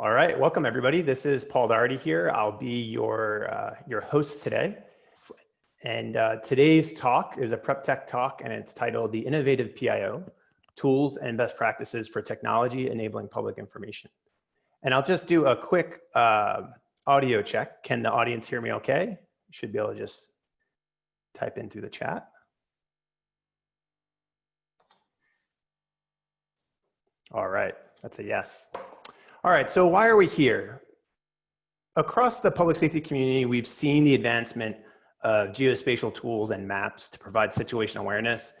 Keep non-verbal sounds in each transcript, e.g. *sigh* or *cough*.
All right, welcome everybody. This is Paul Doherty here. I'll be your, uh, your host today. And uh, today's talk is a prep tech talk and it's titled The Innovative PIO, Tools and Best Practices for Technology Enabling Public Information. And I'll just do a quick uh, audio check. Can the audience hear me okay? You should be able to just type in through the chat. All right, that's a yes. All right, so why are we here? Across the public safety community, we've seen the advancement of geospatial tools and maps to provide situational awareness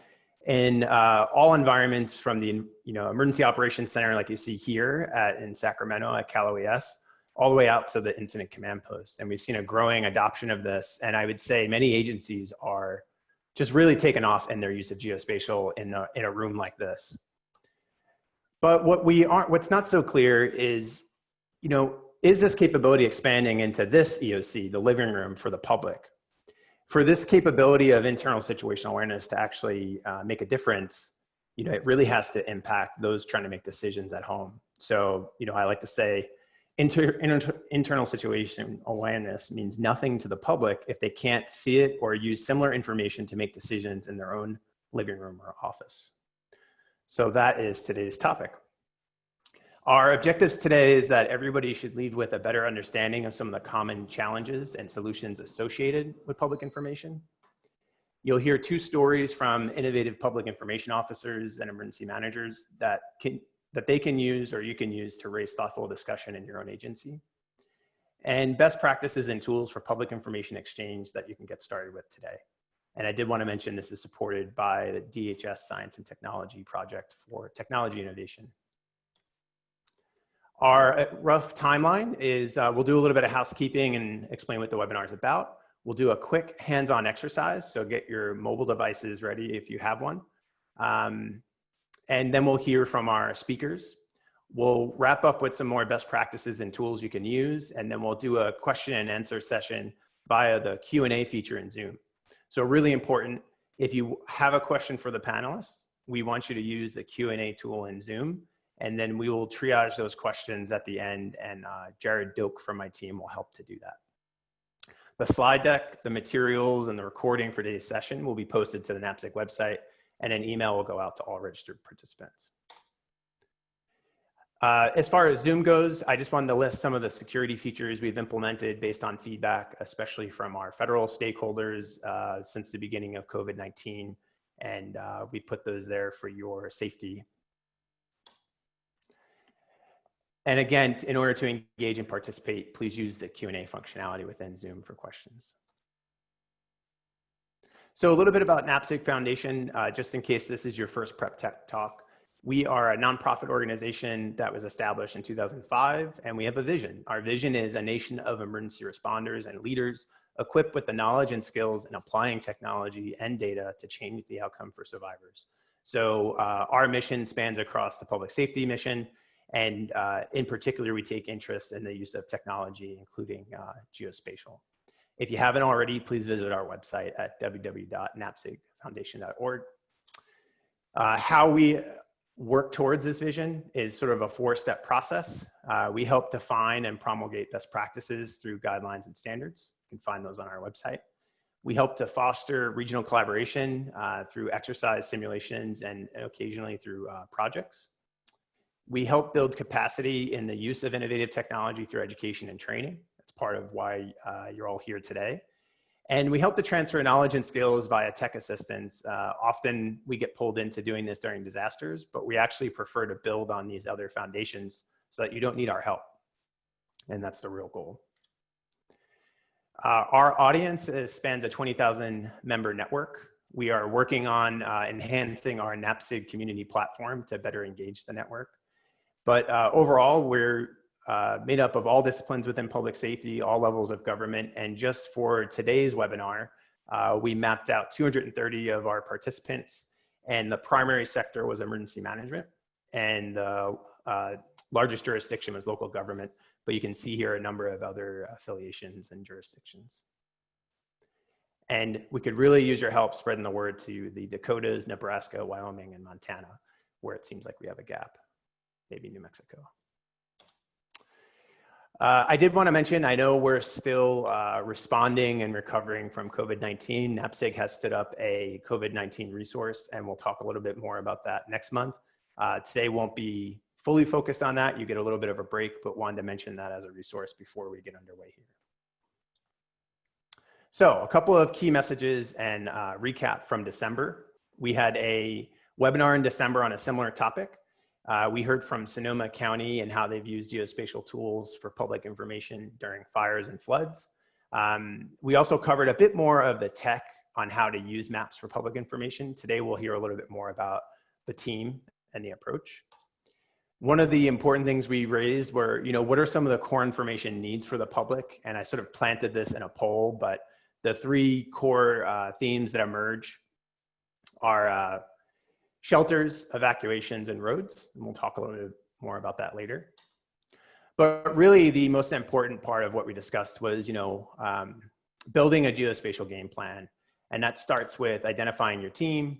in uh, all environments from the you know emergency operations center like you see here at, in Sacramento at Cal OES all the way out to the incident command post. And we've seen a growing adoption of this. And I would say many agencies are just really taken off in their use of geospatial in a, in a room like this. But what we aren't, what's not so clear is, you know, is this capability expanding into this EOC, the living room for the public? For this capability of internal situational awareness to actually uh, make a difference, you know, it really has to impact those trying to make decisions at home. So, you know, I like to say inter, inter, internal situation awareness means nothing to the public if they can't see it or use similar information to make decisions in their own living room or office. So that is today's topic. Our objectives today is that everybody should leave with a better understanding of some of the common challenges and solutions associated with public information. You'll hear two stories from innovative public information officers and emergency managers that, can, that they can use or you can use to raise thoughtful discussion in your own agency. And best practices and tools for public information exchange that you can get started with today. And I did want to mention this is supported by the DHS Science and Technology Project for Technology Innovation. Our uh, rough timeline is uh, we'll do a little bit of housekeeping and explain what the webinar is about. We'll do a quick hands-on exercise, so get your mobile devices ready if you have one. Um, and then we'll hear from our speakers. We'll wrap up with some more best practices and tools you can use, and then we'll do a question and answer session via the Q&A feature in Zoom. So really important, if you have a question for the panelists, we want you to use the Q&A tool in Zoom, and then we will triage those questions at the end, and uh, Jared Doak from my team will help to do that. The slide deck, the materials, and the recording for today's session will be posted to the NAPSG website, and an email will go out to all registered participants. Uh, as far as Zoom goes, I just wanted to list some of the security features we've implemented based on feedback, especially from our federal stakeholders uh, since the beginning of COVID-19. And uh, we put those there for your safety. And again, in order to engage and participate, please use the Q&A functionality within Zoom for questions. So a little bit about NAPSG Foundation, uh, just in case this is your first prep tech talk. We are a nonprofit organization that was established in 2005, and we have a vision. Our vision is a nation of emergency responders and leaders equipped with the knowledge and skills in applying technology and data to change the outcome for survivors. So uh, our mission spans across the public safety mission, and uh, in particular, we take interest in the use of technology, including uh, geospatial. If you haven't already, please visit our website at www.napsgfoundation.org. Uh, how we work towards this vision is sort of a four-step process. Uh, we help define and promulgate best practices through guidelines and standards. You can find those on our website. We help to foster regional collaboration uh, through exercise simulations and occasionally through uh, projects. We help build capacity in the use of innovative technology through education and training. That's part of why uh, you're all here today. And we help to transfer knowledge and skills via tech assistance. Uh, often we get pulled into doing this during disasters, but we actually prefer to build on these other foundations so that you don't need our help. And that's the real goal. Uh, our audience is, spans a 20,000 member network. We are working on uh, enhancing our NAPSG community platform to better engage the network. But uh, overall, we're uh, made up of all disciplines within public safety, all levels of government. And just for today's webinar, uh, we mapped out 230 of our participants and the primary sector was emergency management and the uh, largest jurisdiction was local government. But you can see here a number of other affiliations and jurisdictions. And we could really use your help spreading the word to the Dakotas, Nebraska, Wyoming, and Montana, where it seems like we have a gap, maybe New Mexico. Uh, I did want to mention, I know we're still uh, responding and recovering from COVID-19. NAPSG has stood up a COVID-19 resource, and we'll talk a little bit more about that next month. Uh, today won't be fully focused on that. You get a little bit of a break, but wanted to mention that as a resource before we get underway here. So a couple of key messages and uh, recap from December. We had a webinar in December on a similar topic. Uh, we heard from Sonoma County and how they've used geospatial tools for public information during fires and floods. Um, we also covered a bit more of the tech on how to use maps for public information. Today we'll hear a little bit more about the team and the approach. One of the important things we raised were, you know, what are some of the core information needs for the public? And I sort of planted this in a poll, but the three core uh, themes that emerge are uh, shelters, evacuations, and roads. And we'll talk a little bit more about that later. But really the most important part of what we discussed was, you know, um, building a geospatial game plan. And that starts with identifying your team.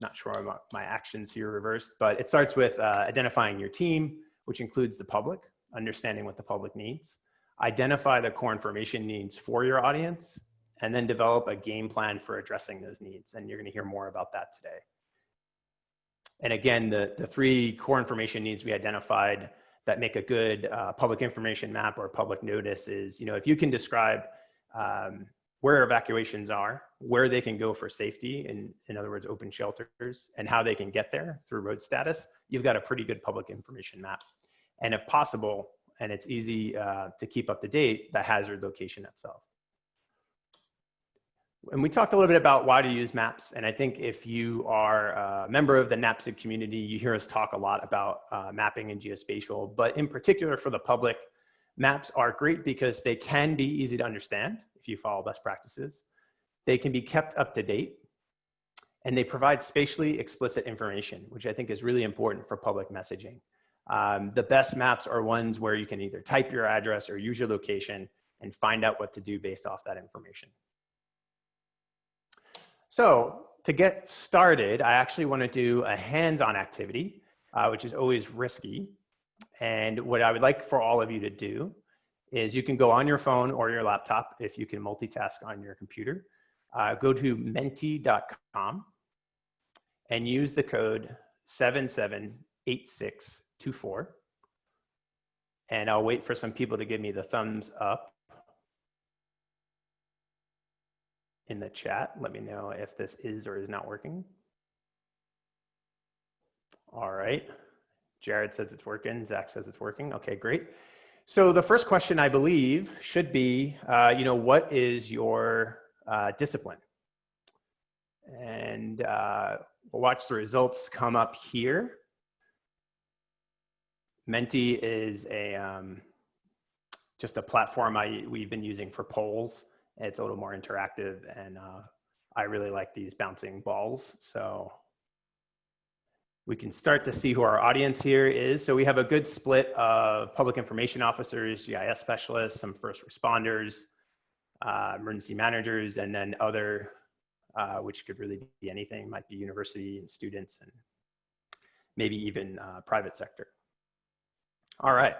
Not sure my, my actions here reversed, but it starts with uh, identifying your team, which includes the public, understanding what the public needs, identify the core information needs for your audience, and then develop a game plan for addressing those needs. And you're gonna hear more about that today. And again, the, the three core information needs we identified that make a good uh, public information map or public notice is, you know, if you can describe um, where evacuations are, where they can go for safety, in, in other words, open shelters, and how they can get there through road status, you've got a pretty good public information map. And if possible, and it's easy uh, to keep up to date, the hazard location itself and we talked a little bit about why to use maps. And I think if you are a member of the NAPSG community, you hear us talk a lot about uh, mapping and geospatial, but in particular for the public, maps are great because they can be easy to understand if you follow best practices. They can be kept up to date and they provide spatially explicit information, which I think is really important for public messaging. Um, the best maps are ones where you can either type your address or use your location and find out what to do based off that information. So to get started, I actually want to do a hands-on activity, uh, which is always risky. And what I would like for all of you to do is you can go on your phone or your laptop if you can multitask on your computer. Uh, go to menti.com and use the code 778624. And I'll wait for some people to give me the thumbs up. In the chat. Let me know if this is or is not working. All right. Jared says it's working. Zach says it's working. Okay, great. So the first question I believe should be, uh, you know, what is your uh, discipline? And uh, we'll watch the results come up here. Menti is a um, just a platform I, we've been using for polls. It's a little more interactive and uh, I really like these bouncing balls. So we can start to see who our audience here is. So we have a good split of public information officers, GIS specialists, some first responders, uh, emergency managers, and then other, uh, which could really be anything, might be university and students and maybe even uh, private sector. All right.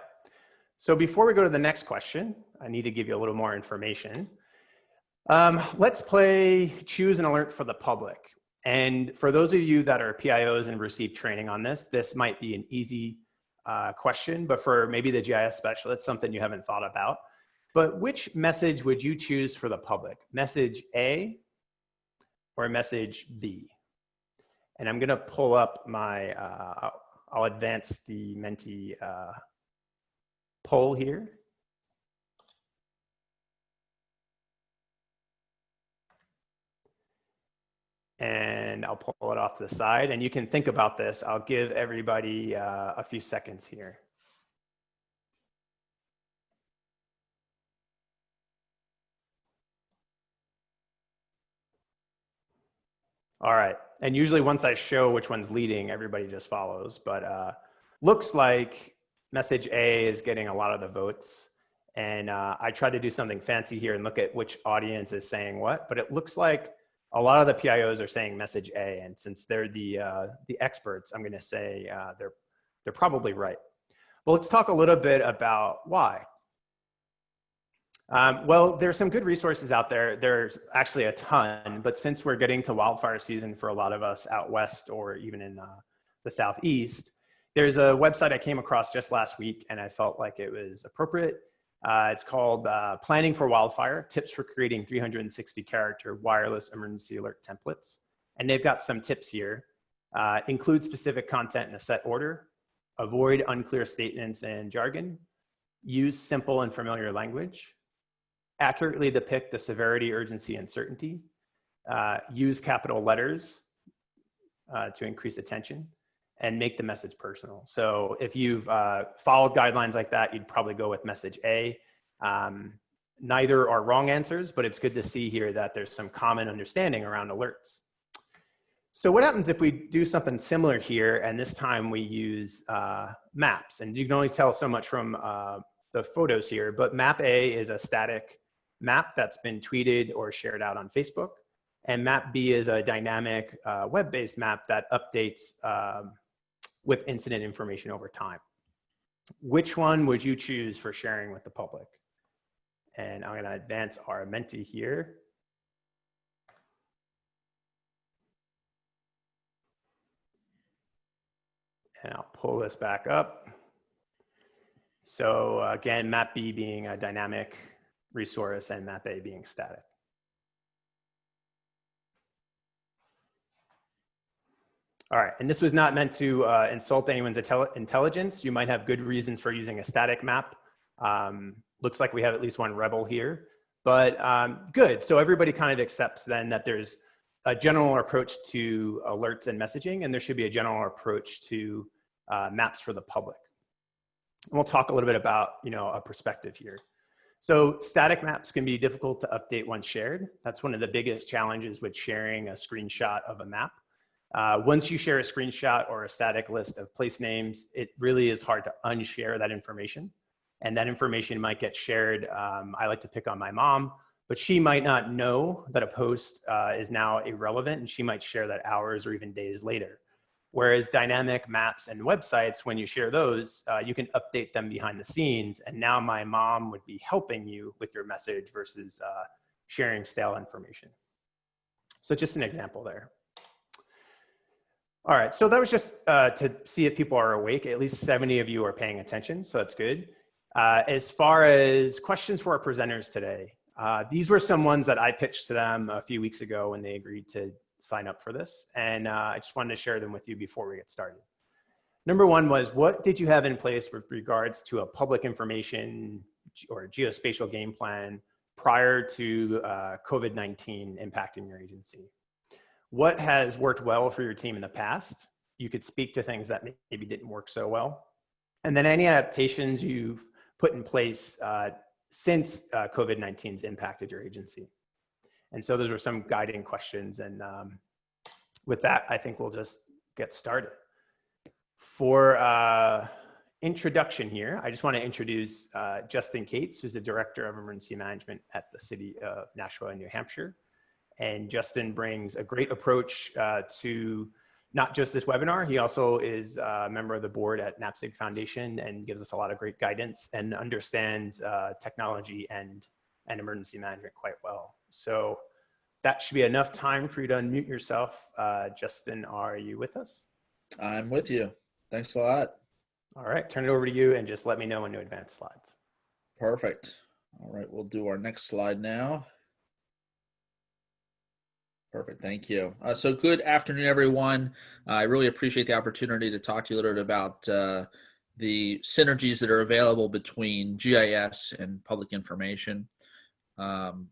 So before we go to the next question, I need to give you a little more information. Um, let's play choose an alert for the public. And for those of you that are PIOs and received training on this, this might be an easy uh, question, but for maybe the GIS specialist, something you haven't thought about. But which message would you choose for the public? Message A or message B? And I'm gonna pull up my, uh, I'll advance the Menti uh, poll here. And I'll pull it off to the side and you can think about this. I'll give everybody uh, a few seconds here. All right. And usually once I show which one's leading, everybody just follows. But uh, looks like message A is getting a lot of the votes. And uh, I tried to do something fancy here and look at which audience is saying what, but it looks like a lot of the PIOs are saying message A, and since they're the uh, the experts, I'm going to say uh, they're they're probably right. But let's talk a little bit about why. Um, well, there's some good resources out there. There's actually a ton, but since we're getting to wildfire season for a lot of us out west or even in uh, the southeast, there's a website I came across just last week and I felt like it was appropriate. Uh, it's called uh, Planning for Wildfire, Tips for Creating 360 Character Wireless Emergency Alert Templates. And they've got some tips here. Uh, include specific content in a set order, avoid unclear statements and jargon, use simple and familiar language, accurately depict the severity, urgency, and certainty, uh, use capital letters uh, to increase attention, and make the message personal. So if you've uh, followed guidelines like that, you'd probably go with message A. Um, neither are wrong answers, but it's good to see here that there's some common understanding around alerts. So what happens if we do something similar here, and this time we use uh, maps? And you can only tell so much from uh, the photos here, but map A is a static map that's been tweeted or shared out on Facebook. And map B is a dynamic uh, web-based map that updates um, with incident information over time. Which one would you choose for sharing with the public? And I'm gonna advance our Menti here. And I'll pull this back up. So uh, again, map B being a dynamic resource and map A being static. All right, and this was not meant to uh, insult anyone's intelligence. You might have good reasons for using a static map. Um, looks like we have at least one rebel here, but um, good. So everybody kind of accepts then that there's a general approach to alerts and messaging, and there should be a general approach to uh, maps for the public. And we'll talk a little bit about, you know, a perspective here. So static maps can be difficult to update once shared. That's one of the biggest challenges with sharing a screenshot of a map. Uh, once you share a screenshot or a static list of place names, it really is hard to unshare that information. And that information might get shared. Um, I like to pick on my mom, but she might not know that a post uh, is now irrelevant and she might share that hours or even days later. Whereas dynamic maps and websites, when you share those, uh, you can update them behind the scenes. And now my mom would be helping you with your message versus uh, sharing stale information. So just an example there. All right, so that was just uh, to see if people are awake. At least 70 of you are paying attention, so that's good. Uh, as far as questions for our presenters today, uh, these were some ones that I pitched to them a few weeks ago when they agreed to sign up for this. And uh, I just wanted to share them with you before we get started. Number one was, what did you have in place with regards to a public information or geospatial game plan prior to uh, COVID-19 impacting your agency? What has worked well for your team in the past. You could speak to things that maybe didn't work so well. And then any adaptations you've put in place uh, since uh, COVID-19's impacted your agency. And so those are some guiding questions. And um, with that, I think we'll just get started. For uh, introduction here, I just want to introduce uh, Justin Kates, who's the Director of Emergency Management at the City of Nashua, New Hampshire. And Justin brings a great approach uh, to not just this webinar, he also is a member of the board at NAPSG Foundation and gives us a lot of great guidance and understands uh, technology and, and emergency management quite well. So that should be enough time for you to unmute yourself. Uh, Justin, are you with us? I'm with you. Thanks a lot. All right, turn it over to you and just let me know when to advance slides. Perfect. All right, we'll do our next slide now. Perfect. Thank you. Uh, so good afternoon, everyone. Uh, I really appreciate the opportunity to talk to you a little bit about uh, the synergies that are available between GIS and public information. Um,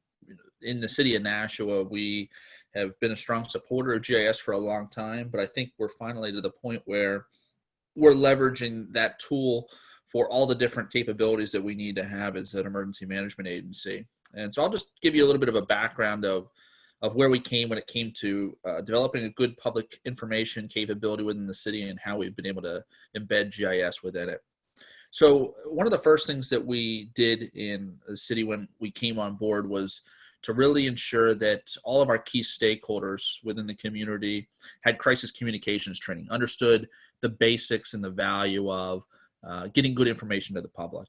in the city of Nashua, we have been a strong supporter of GIS for a long time, but I think we're finally to the point where we're leveraging that tool for all the different capabilities that we need to have as an emergency management agency. And so I'll just give you a little bit of a background of of where we came when it came to uh, developing a good public information capability within the city and how we've been able to embed GIS within it. So one of the first things that we did in the city when we came on board was to really ensure that all of our key stakeholders within the community had crisis communications training, understood the basics and the value of uh, getting good information to the public.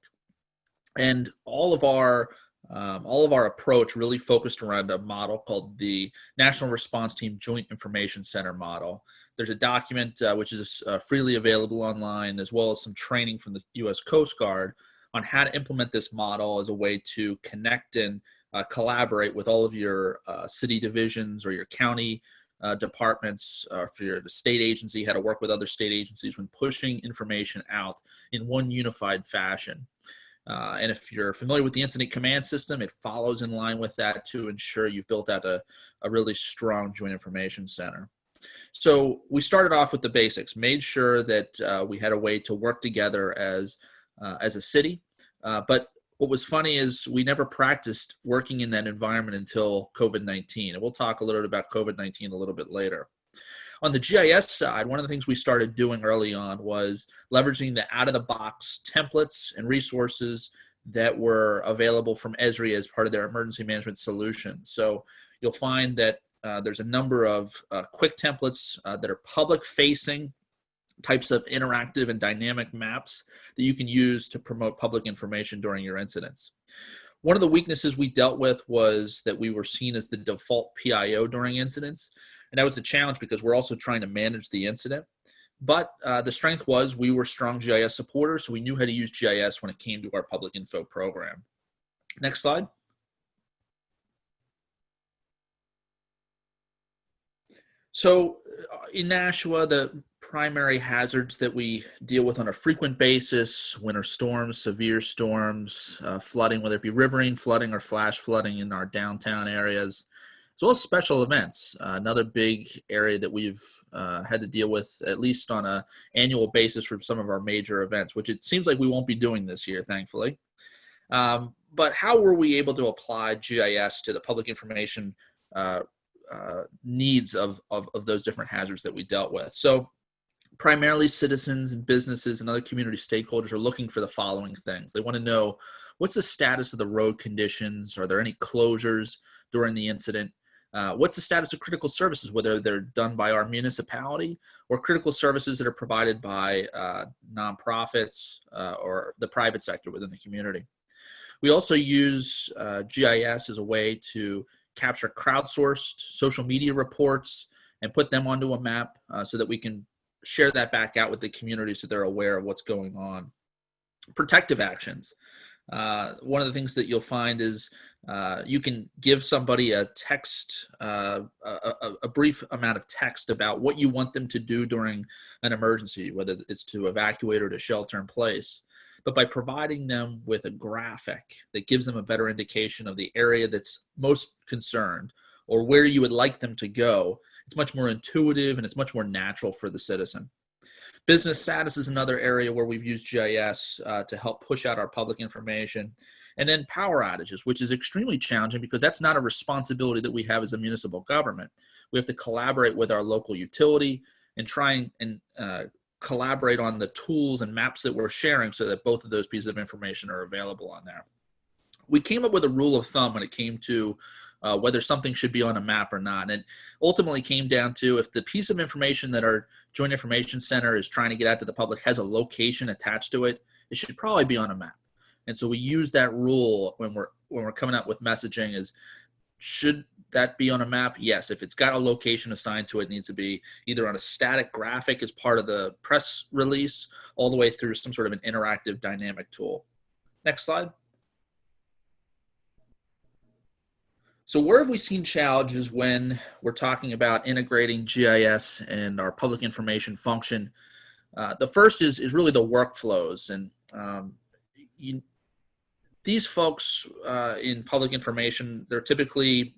And all of our um, all of our approach really focused around a model called the National Response Team Joint Information Center model. There's a document uh, which is uh, freely available online, as well as some training from the U.S. Coast Guard on how to implement this model as a way to connect and uh, collaborate with all of your uh, city divisions or your county uh, departments, uh, for your the state agency, how to work with other state agencies when pushing information out in one unified fashion. Uh, and if you're familiar with the incident command system, it follows in line with that to ensure you've built out a, a really strong joint information center. So we started off with the basics, made sure that uh, we had a way to work together as, uh, as a city. Uh, but what was funny is we never practiced working in that environment until COVID-19. And we'll talk a little bit about COVID-19 a little bit later. On the GIS side, one of the things we started doing early on was leveraging the out-of-the-box templates and resources that were available from Esri as part of their emergency management solution. So you'll find that uh, there's a number of uh, quick templates uh, that are public-facing types of interactive and dynamic maps that you can use to promote public information during your incidents. One of the weaknesses we dealt with was that we were seen as the default PIO during incidents. And that was a challenge because we're also trying to manage the incident. But uh, the strength was we were strong GIS supporters, so we knew how to use GIS when it came to our public info program. Next slide. So uh, in Nashua, the primary hazards that we deal with on a frequent basis winter storms, severe storms, uh, flooding, whether it be riverine flooding or flash flooding in our downtown areas, as well as special events. Uh, another big area that we've uh, had to deal with, at least on a annual basis, for some of our major events, which it seems like we won't be doing this year, thankfully. Um, but how were we able to apply GIS to the public information uh, uh, needs of, of, of those different hazards that we dealt with? So primarily citizens and businesses and other community stakeholders are looking for the following things. They want to know what's the status of the road conditions? Are there any closures during the incident? Uh, what's the status of critical services, whether they're done by our municipality or critical services that are provided by uh, nonprofits uh, or the private sector within the community. We also use uh, GIS as a way to capture crowdsourced social media reports and put them onto a map uh, so that we can share that back out with the community so they're aware of what's going on. Protective actions. Uh, one of the things that you'll find is uh, you can give somebody a text, uh, a, a, brief amount of text about what you want them to do during an emergency, whether it's to evacuate or to shelter in place. But by providing them with a graphic that gives them a better indication of the area that's most concerned or where you would like them to go, it's much more intuitive and it's much more natural for the citizen. Business status is another area where we've used GIS uh, to help push out our public information. And then power outages, which is extremely challenging because that's not a responsibility that we have as a municipal government. We have to collaborate with our local utility and try and uh, collaborate on the tools and maps that we're sharing so that both of those pieces of information are available on there. We came up with a rule of thumb when it came to uh, whether something should be on a map or not. And ultimately came down to if the piece of information that our Joint Information Center is trying to get out to the public has a location attached to it, it should probably be on a map. And so we use that rule when we're when we're coming up with messaging is should that be on a map? Yes. If it's got a location assigned to it, it needs to be either on a static graphic as part of the press release, all the way through some sort of an interactive dynamic tool. Next slide. So where have we seen challenges when we're talking about integrating GIS and our public information function? Uh, the first is, is really the workflows. And um, you, these folks uh, in public information, they're typically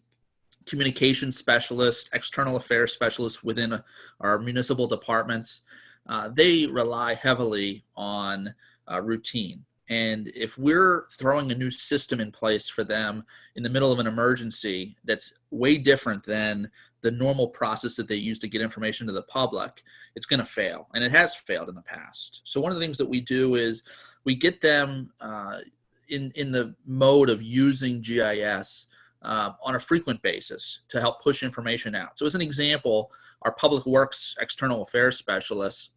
communication specialists, external affairs specialists within our municipal departments. Uh, they rely heavily on uh, routine. And if we're throwing a new system in place for them in the middle of an emergency that's way different than the normal process that they use to get information to the public, it's going to fail. And it has failed in the past. So one of the things that we do is we get them uh, in, in the mode of using GIS uh, on a frequent basis to help push information out. So as an example, our public works external affairs specialists,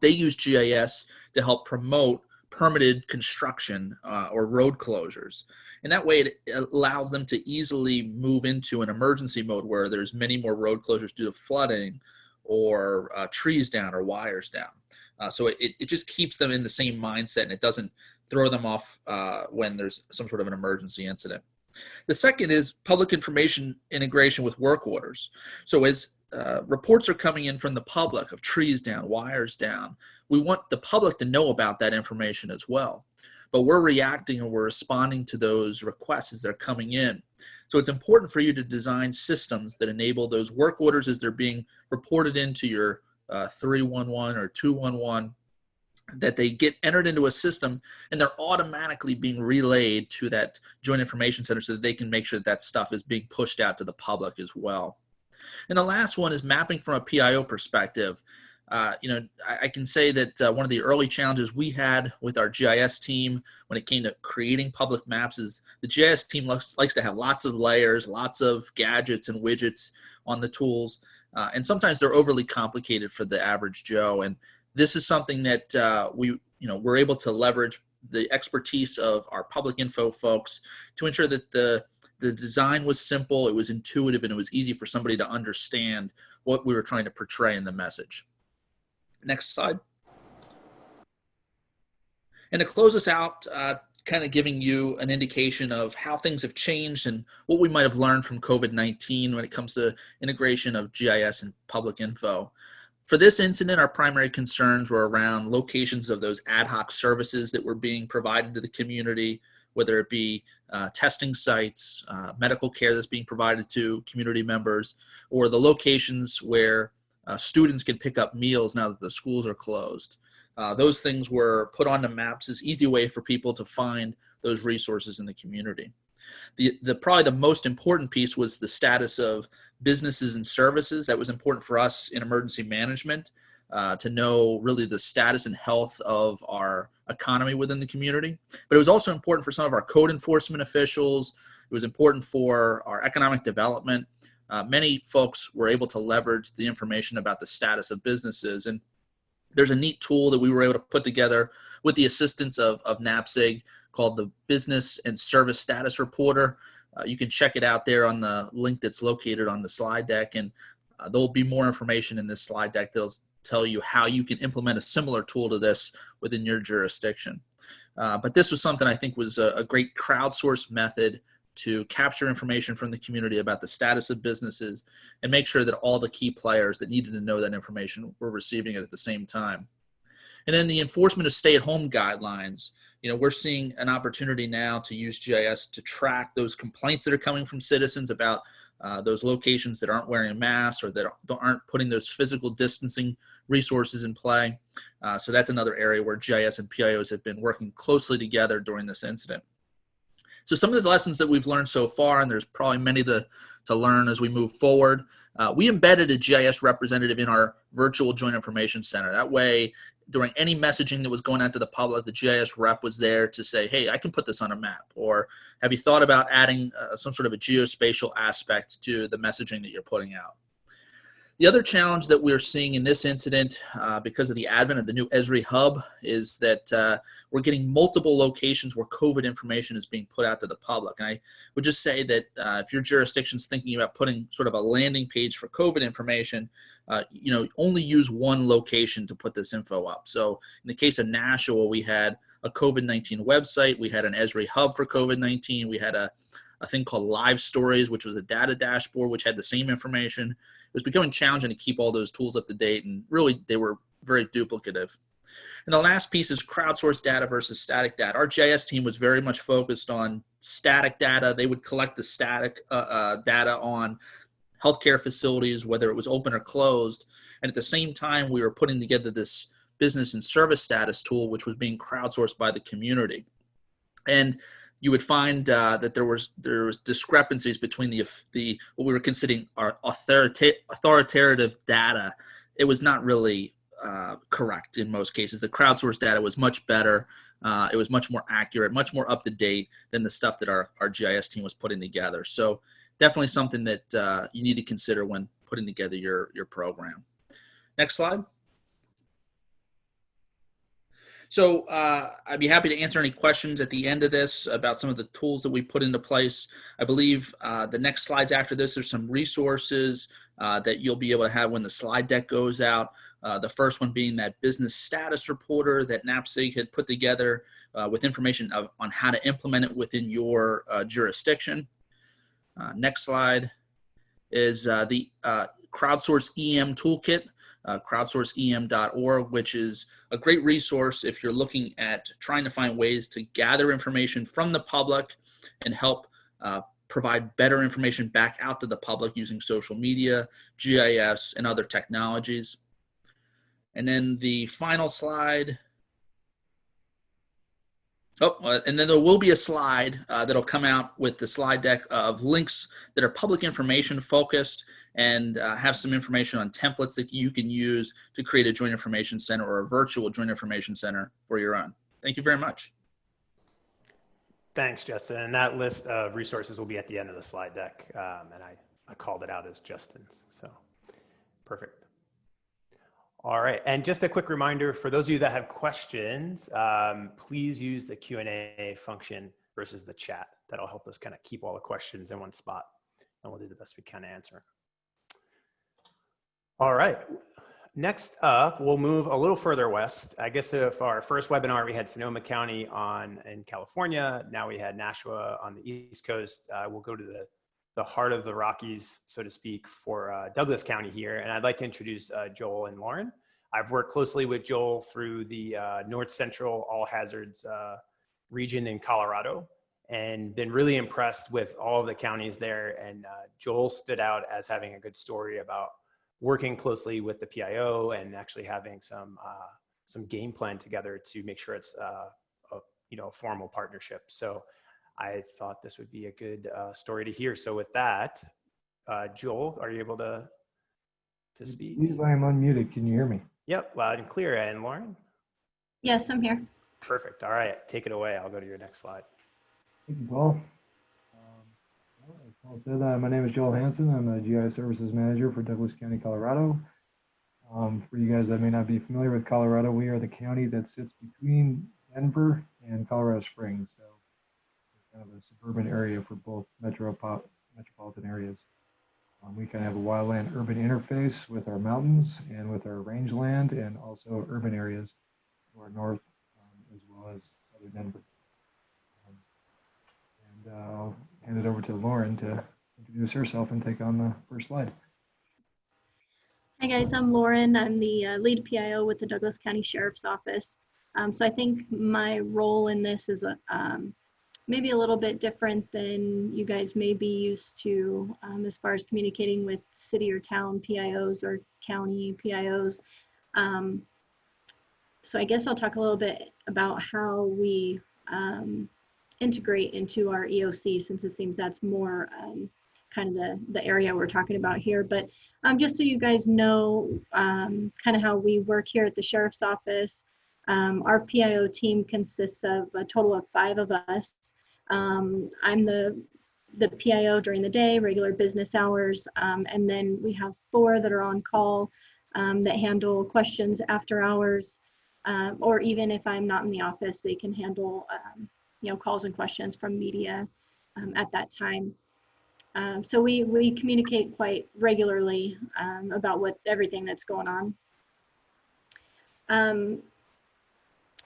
they use GIS to help promote permitted construction uh, or road closures. And that way it allows them to easily move into an emergency mode where there's many more road closures due to flooding or uh, trees down or wires down. Uh, so it, it just keeps them in the same mindset and it doesn't throw them off uh, when there's some sort of an emergency incident. The second is public information integration with work orders. So as uh, reports are coming in from the public of trees down, wires down, we want the public to know about that information as well. But we're reacting and we're responding to those requests as they're coming in. So it's important for you to design systems that enable those work orders as they're being reported into your uh, 311 or 211 that they get entered into a system and they're automatically being relayed to that joint information center so that they can make sure that, that stuff is being pushed out to the public as well. And the last one is mapping from a PIO perspective. Uh, you know, I, I, can say that uh, one of the early challenges we had with our GIS team when it came to creating public maps is the GIS team likes, likes to have lots of layers, lots of gadgets and widgets on the tools. Uh, and sometimes they're overly complicated for the average Joe. And this is something that uh, we, you know, we're able to leverage the expertise of our public info folks to ensure that the the design was simple, it was intuitive, and it was easy for somebody to understand what we were trying to portray in the message. Next slide. And to close us out, uh, kind of giving you an indication of how things have changed and what we might have learned from COVID-19 when it comes to integration of GIS and public info. For this incident, our primary concerns were around locations of those ad hoc services that were being provided to the community, whether it be uh, testing sites, uh, medical care that's being provided to community members, or the locations where uh, students can pick up meals now that the schools are closed. Uh, those things were put onto maps as easy way for people to find those resources in the community. The, the probably the most important piece was the status of businesses and services. That was important for us in emergency management uh, to know really the status and health of our economy within the community. But it was also important for some of our code enforcement officials. It was important for our economic development. Uh, many folks were able to leverage the information about the status of businesses. And there's a neat tool that we were able to put together with the assistance of, of NAPSG called the Business and Service Status Reporter. Uh, you can check it out there on the link that's located on the slide deck. And uh, there'll be more information in this slide deck that'll tell you how you can implement a similar tool to this within your jurisdiction. Uh, but this was something I think was a, a great crowdsourced method to capture information from the community about the status of businesses and make sure that all the key players that needed to know that information were receiving it at the same time. And then the enforcement of stay-at-home guidelines. You know, we're seeing an opportunity now to use GIS to track those complaints that are coming from citizens about uh, those locations that aren't wearing masks or that aren't putting those physical distancing resources in play. Uh, so that's another area where GIS and PIOs have been working closely together during this incident. So some of the lessons that we've learned so far, and there's probably many to, to learn as we move forward, uh, we embedded a GIS representative in our virtual joint information center. That way, during any messaging that was going out to the public, the GIS rep was there to say, hey, I can put this on a map. Or have you thought about adding uh, some sort of a geospatial aspect to the messaging that you're putting out? The other challenge that we're seeing in this incident uh, because of the advent of the new Esri hub is that uh, we're getting multiple locations where COVID information is being put out to the public. And I would just say that uh, if your jurisdiction's thinking about putting sort of a landing page for COVID information, uh, you know, only use one location to put this info up. So in the case of Nashua, we had a COVID-19 website, we had an Esri hub for COVID-19, we had a, a thing called Live Stories, which was a data dashboard, which had the same information was becoming challenging to keep all those tools up to date and really they were very duplicative. And the last piece is crowdsourced data versus static data. Our GIS team was very much focused on static data. They would collect the static uh, uh, data on healthcare facilities, whether it was open or closed. And at the same time, we were putting together this business and service status tool, which was being crowdsourced by the community. And you would find uh, that there was there was discrepancies between the the what we were considering our authorita- authoritative data. It was not really uh, correct in most cases. The crowdsourced data was much better. Uh, it was much more accurate, much more up to date than the stuff that our, our GIS team was putting together. So definitely something that uh, you need to consider when putting together your, your program. Next slide. So uh, I'd be happy to answer any questions at the end of this about some of the tools that we put into place. I believe uh, the next slides after this, there's some resources uh, that you'll be able to have when the slide deck goes out. Uh, the first one being that business status reporter that NAPSG had put together uh, with information of, on how to implement it within your uh, jurisdiction. next slide is the crowdsource EM toolkit uh, crowdsourceem.org, which is a great resource if you're looking at trying to find ways to gather information from the public and help uh, provide better information back out to the public using social media, GIS, and other technologies. And then the final slide. Oh, uh, and then there will be a slide uh, that'll come out with the slide deck of links that are public information focused and uh, have some information on templates that you can use to create a joint information center or a virtual joint information center for your own. Thank you very much. Thanks, Justin. And that list of resources will be at the end of the slide deck. Um, and I, I called it out as Justin's. So perfect. All right. And just a quick reminder for those of you that have questions, um, please use the Q&A function versus the chat. That'll help us kind of keep all the questions in one spot and we'll do the best we can to answer. All right. Next up, we'll move a little further west. I guess if our first webinar, we had Sonoma County on in California. Now we had Nashua on the East Coast. Uh, we'll go to the, the heart of the Rockies, so to speak, for uh, Douglas County here. And I'd like to introduce uh, Joel and Lauren. I've worked closely with Joel through the uh, North Central All Hazards uh, region in Colorado and been really impressed with all the counties there. And uh, Joel stood out as having a good story about working closely with the PIO and actually having some uh, some game plan together to make sure it's a you know a formal partnership. So I thought this would be a good uh, story to hear. So with that, uh, Joel, are you able to to speak? I am unmuted. Can you hear me? Yep, loud and clear. And Lauren? Yes, I'm here. Perfect. All right, take it away. I'll go to your next slide. Thank you, Paul. Paul said, uh, my name is Joel Hanson. I'm a GI Services Manager for Douglas County, Colorado. Um, for you guys that may not be familiar with Colorado, we are the county that sits between Denver and Colorado Springs. So kind of a suburban area for both metropol metropolitan areas. Um, we kind of have a wildland urban interface with our mountains and with our rangeland and also urban areas to our north um, as well as southern Denver. Um, and uh, I'll hand it over to Lauren to introduce herself and take on the first slide. Hi guys, I'm Lauren. I'm the uh, lead PIO with the Douglas County Sheriff's Office. Um, so I think my role in this is a, um, maybe a little bit different than you guys may be used to um, as far as communicating with city or town PIOs or county PIOs. Um, so I guess I'll talk a little bit about how we um, integrate into our EOC since it seems that's more um, kind of the, the area we're talking about here. But um, just so you guys know um, kind of how we work here at the Sheriff's Office, um, our PIO team consists of a total of five of us. Um, I'm the the PIO during the day, regular business hours, um, and then we have four that are on call that handle questions after hours, or even if I'm not in the office, they can handle you know, calls and questions from media um, at that time. Um, so we, we communicate quite regularly um, about what everything that's going on. Um,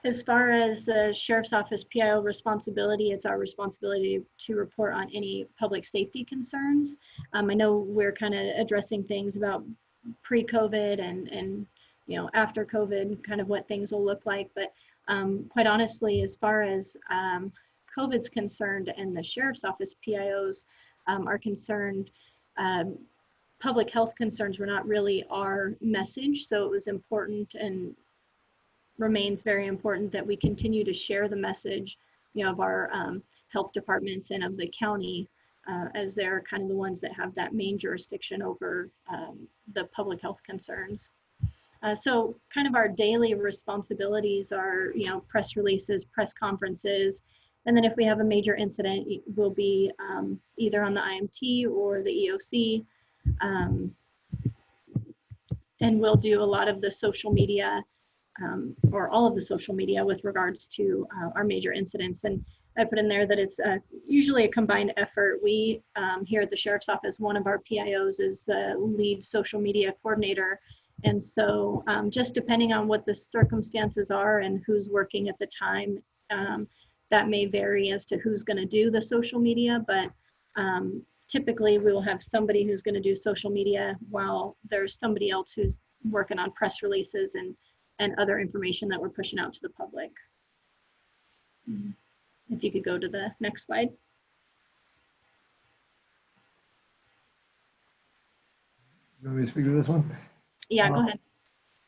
as far as the Sheriff's Office PIO responsibility, it's our responsibility to report on any public safety concerns. Um, I know we're kind of addressing things about pre-COVID and, and you know, after COVID, kind of what things will look like, but um, quite honestly, as far as um, COVID's concerned and the Sheriff's Office PIOs um, are concerned, um, public health concerns were not really our message. So it was important and remains very important that we continue to share the message you know, of our um, health departments and of the county uh, as they're kind of the ones that have that main jurisdiction over um, the public health concerns. Uh, so kind of our daily responsibilities are, you know, press releases, press conferences, and then if we have a major incident, it will be um, either on the IMT or the EOC. Um, and we'll do a lot of the social media um, or all of the social media with regards to uh, our major incidents. And I put in there that it's uh, usually a combined effort. We um, here at the Sheriff's Office, one of our PIOs is the lead social media coordinator. And so um, just depending on what the circumstances are and who's working at the time, um, that may vary as to who's going to do the social media, but um, typically we will have somebody who's going to do social media while there's somebody else who's working on press releases and, and other information that we're pushing out to the public. Mm. If you could go to the next slide. You want me to speak to this one? Yeah, go Uh, ahead.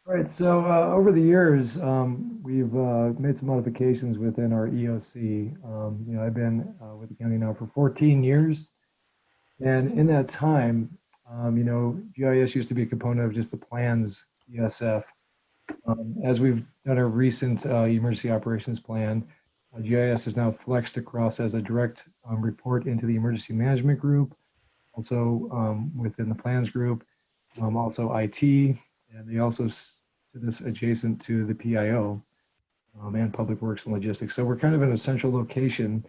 All right, so uh, over the years, um, we've uh, made some modifications within our EOC. Um, you know, I've been uh, with the county now for 14 years, and in that time, um, you know, GIS used to be a component of just the plans ESF. Um, as we've done a recent uh, emergency operations plan, uh, GIS is now flexed across as a direct um, report into the emergency management group, also um, within the plans group, um, also IT, and they also sit us adjacent to the PIO um, and Public Works and Logistics. So we're kind of in a central location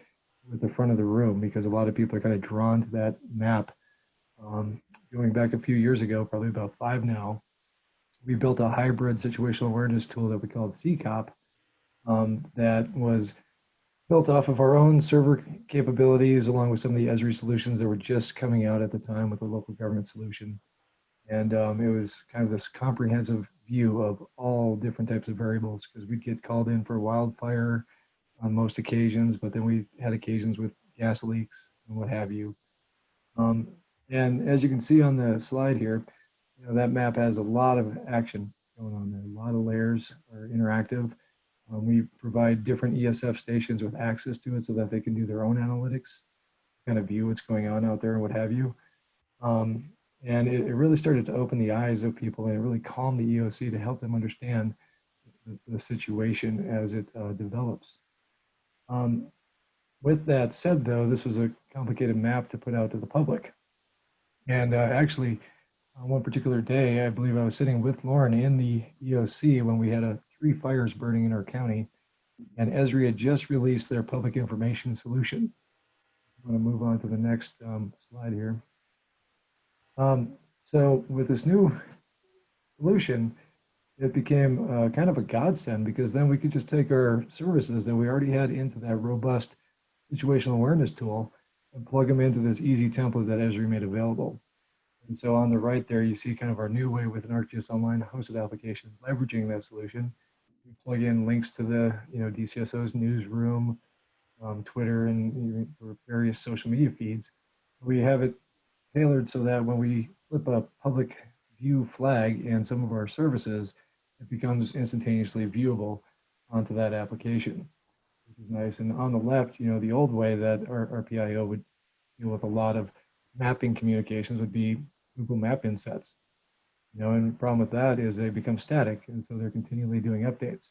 with the front of the room because a lot of people are kind of drawn to that map. Um, going back a few years ago, probably about five now, we built a hybrid situational awareness tool that we called CCOP um, that was built off of our own server capabilities along with some of the Esri solutions that were just coming out at the time with the local government solution. And um, it was kind of this comprehensive view of all different types of variables because we'd get called in for wildfire on most occasions, but then we had occasions with gas leaks and what have you. Um, and as you can see on the slide here, you know, that map has a lot of action going on there. A lot of layers are interactive. Um, we provide different ESF stations with access to it so that they can do their own analytics, kind of view what's going on out there and what have you. Um, and it, it really started to open the eyes of people and it really calmed the EOC to help them understand the, the situation as it uh, develops. Um, with that said, though, this was a complicated map to put out to the public. And uh, actually, on one particular day, I believe I was sitting with Lauren in the EOC when we had a, three fires burning in our county, and Esri had just released their public information solution. I'm going to move on to the next um, slide here. Um, so with this new solution, it became uh, kind of a godsend because then we could just take our services that we already had into that robust situational awareness tool and plug them into this easy template that Esri made available. And so on the right there, you see kind of our new way with an ArcGIS Online hosted application, leveraging that solution. We plug in links to the, you know, DCSO's newsroom, um, Twitter, and various social media feeds. We have it tailored so that when we flip a public view flag in some of our services, it becomes instantaneously viewable onto that application, which is nice. And on the left, you know, the old way that our, our PIO would deal with a lot of mapping communications would be Google Map insets. You know, and the problem with that is they become static, and so they're continually doing updates.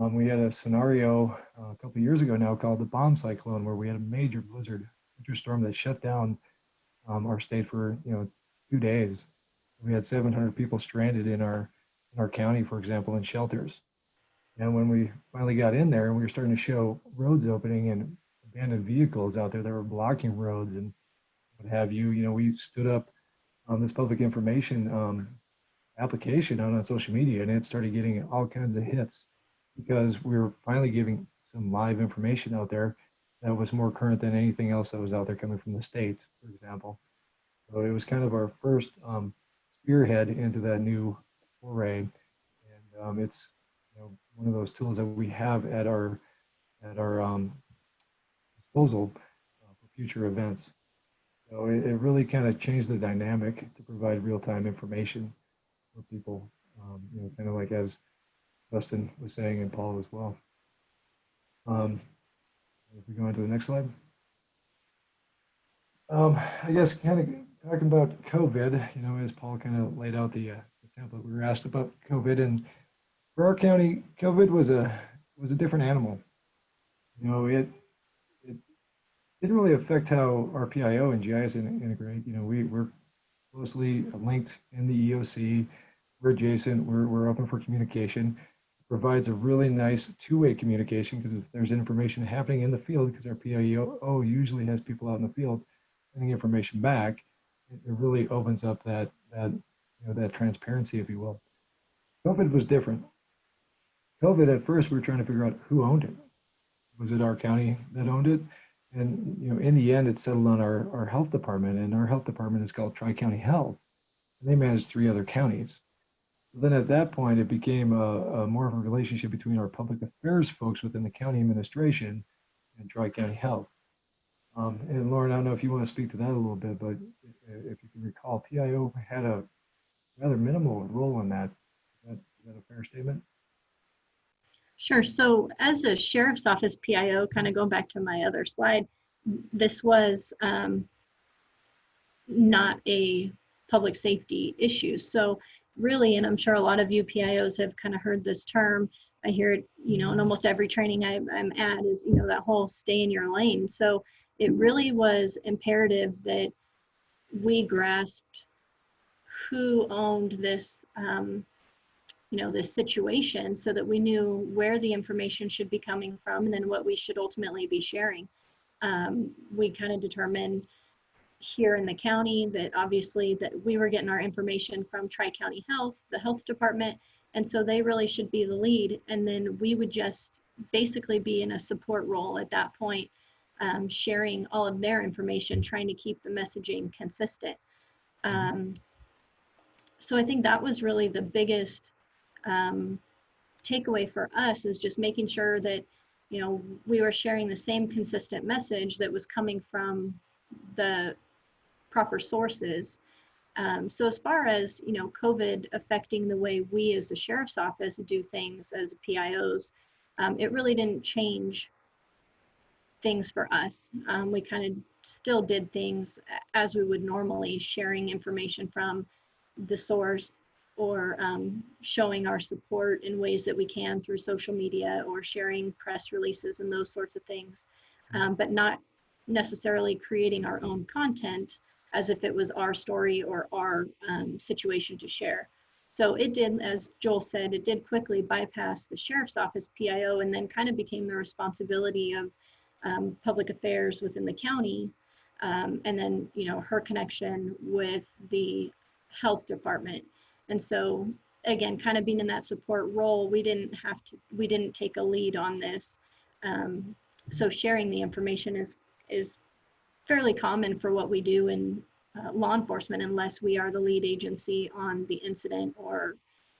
Um, we had a scenario uh, a couple years ago now called the bomb cyclone, where we had a major blizzard, winter storm that shut down um, our state for you know two days. We had 700 people stranded in our in our county, for example, in shelters. And when we finally got in there, and we were starting to show roads opening and abandoned vehicles out there that were blocking roads and what have you, you know, we stood up on this public information um, application out on social media, and it started getting all kinds of hits because we were finally giving some live information out there that was more current than anything else that was out there coming from the states, for example. So it was kind of our first um, spearhead into that new foray, and um, it's you know one of those tools that we have at our at our um, disposal uh, for future events. So it, it really kind of changed the dynamic to provide real-time information for people, um, you know, kind of like as Dustin was saying and Paul as well. Um, if we go on to the next slide. Um, I guess kind of talking about COVID, you know, as Paul kind of laid out the, uh, the template, we were asked about COVID, and for our county, COVID was a was a different animal. You know, it it didn't really affect how our PIO and GIS integrate. You know, we we're closely linked in the EOC. We're adjacent. We're we're open for communication. provides a really nice two-way communication because if there's information happening in the field, because our PIO usually has people out in the field sending information back, it, it really opens up that that you know that transparency, if you will. COVID was different. COVID at first we were trying to figure out who owned it. Was it our county that owned it? And you know, in the end, it settled on our, our health department, and our health department is called Tri County Health, and they manage three other counties. So then at that point, it became a, a more of a relationship between our public affairs folks within the county administration and Tri County Health. Um, and Lauren, I don't know if you want to speak to that a little bit, but if you can recall, PIO had a rather minimal role in that. Is that, is that a fair statement? Sure. So as a sheriff's office PIO, kind of going back to my other slide, this was um, not a public safety issue. So really, and I'm sure a lot of you PIOs have kind of heard this term. I hear it, you know, in almost every training I, I'm at is, you know, that whole stay in your lane. So it really was imperative that we grasped who owned this um, you know this situation so that we knew where the information should be coming from and then what we should ultimately be sharing. Um, we kind of determined here in the county that obviously that we were getting our information from tri-county health the health department and so they really should be the lead. And then we would just basically be in a support role at that point um, sharing all of their information trying to keep the messaging consistent. Um, so i think that was really the biggest um, takeaway for us is just making sure that you know we were sharing the same consistent message that was coming from the proper sources. Um, so as far as you know covid affecting the way we as the sheriff's office do things as pios um, it really didn't change things for us. Um, we kind of still did things as we would normally sharing information from the source or um, showing our support in ways that we can through social media or sharing press releases and those sorts of things, um, but not necessarily creating our own content as if it was our story or our um, situation to share. So it did, as Joel said, it did quickly bypass the sheriff's office PIO and then kind of became the responsibility of um, public affairs within the county. Um, and then, you know, her connection with the health department and so again, kind of being in that support role, we didn't have to, we didn't take a lead on this. Um, so sharing the information is, is fairly common for what we do in uh, law enforcement unless we are the lead agency on the incident or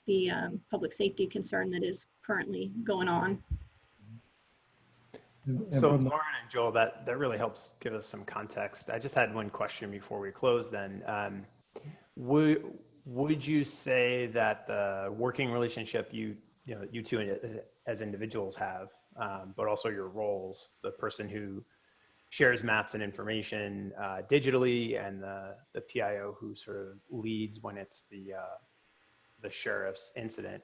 the um, public safety concern that is currently going on. So Lauren and Joel, that, that really helps give us some context. I just had one question before we close then. Um, would, would you say that the working relationship you you know you two as individuals have um, but also your roles the person who shares maps and information uh, digitally and the the pio who sort of leads when it's the uh, the sheriff's incident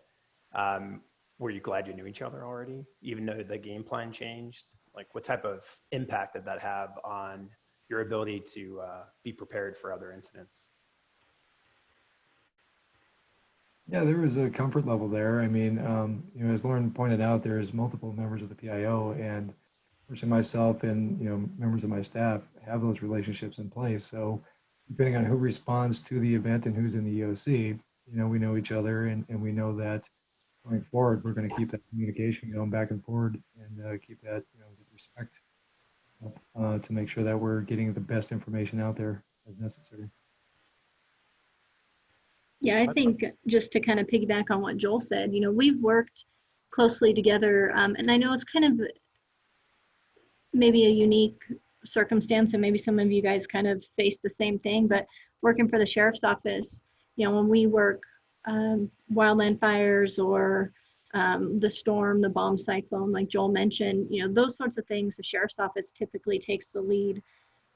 um, were you glad you knew each other already even though the game plan changed? Like what type of impact did that have on your ability to uh, be prepared for other incidents Yeah, there was a comfort level there. I mean, um, you know, as Lauren pointed out, there's multiple members of the PIO, and personally myself and you know members of my staff have those relationships in place. So depending on who responds to the event and who's in the EOC, you know, we know each other, and, and we know that going forward, we're going to keep that communication going back and forward, and uh, keep that you know with respect uh, to make sure that we're getting the best information out there as necessary. Yeah, I think just to kind of piggyback on what Joel said, you know, we've worked closely together, um, and I know it's kind of maybe a unique circumstance, and maybe some of you guys kind of face the same thing, but working for the sheriff's office, you know, when we work um, wildland fires or um, the storm, the bomb cyclone, like Joel mentioned, you know, those sorts of things, the sheriff's office typically takes the lead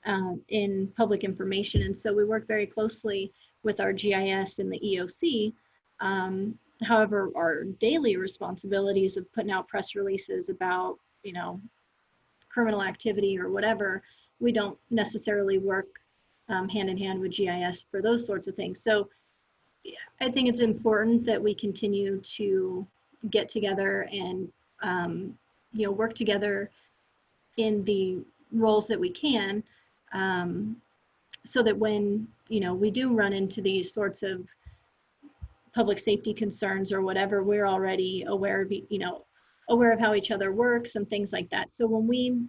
um, in public information. And so we work very closely with our GIS and the EOC. Um, however, our daily responsibilities of putting out press releases about, you know, criminal activity or whatever, we don't necessarily work um, hand in hand with GIS for those sorts of things. So I think it's important that we continue to get together and, um, you know, work together in the roles that we can um, so that when, you know, we do run into these sorts of public safety concerns or whatever, we're already aware of, you know, aware of how each other works and things like that. So when we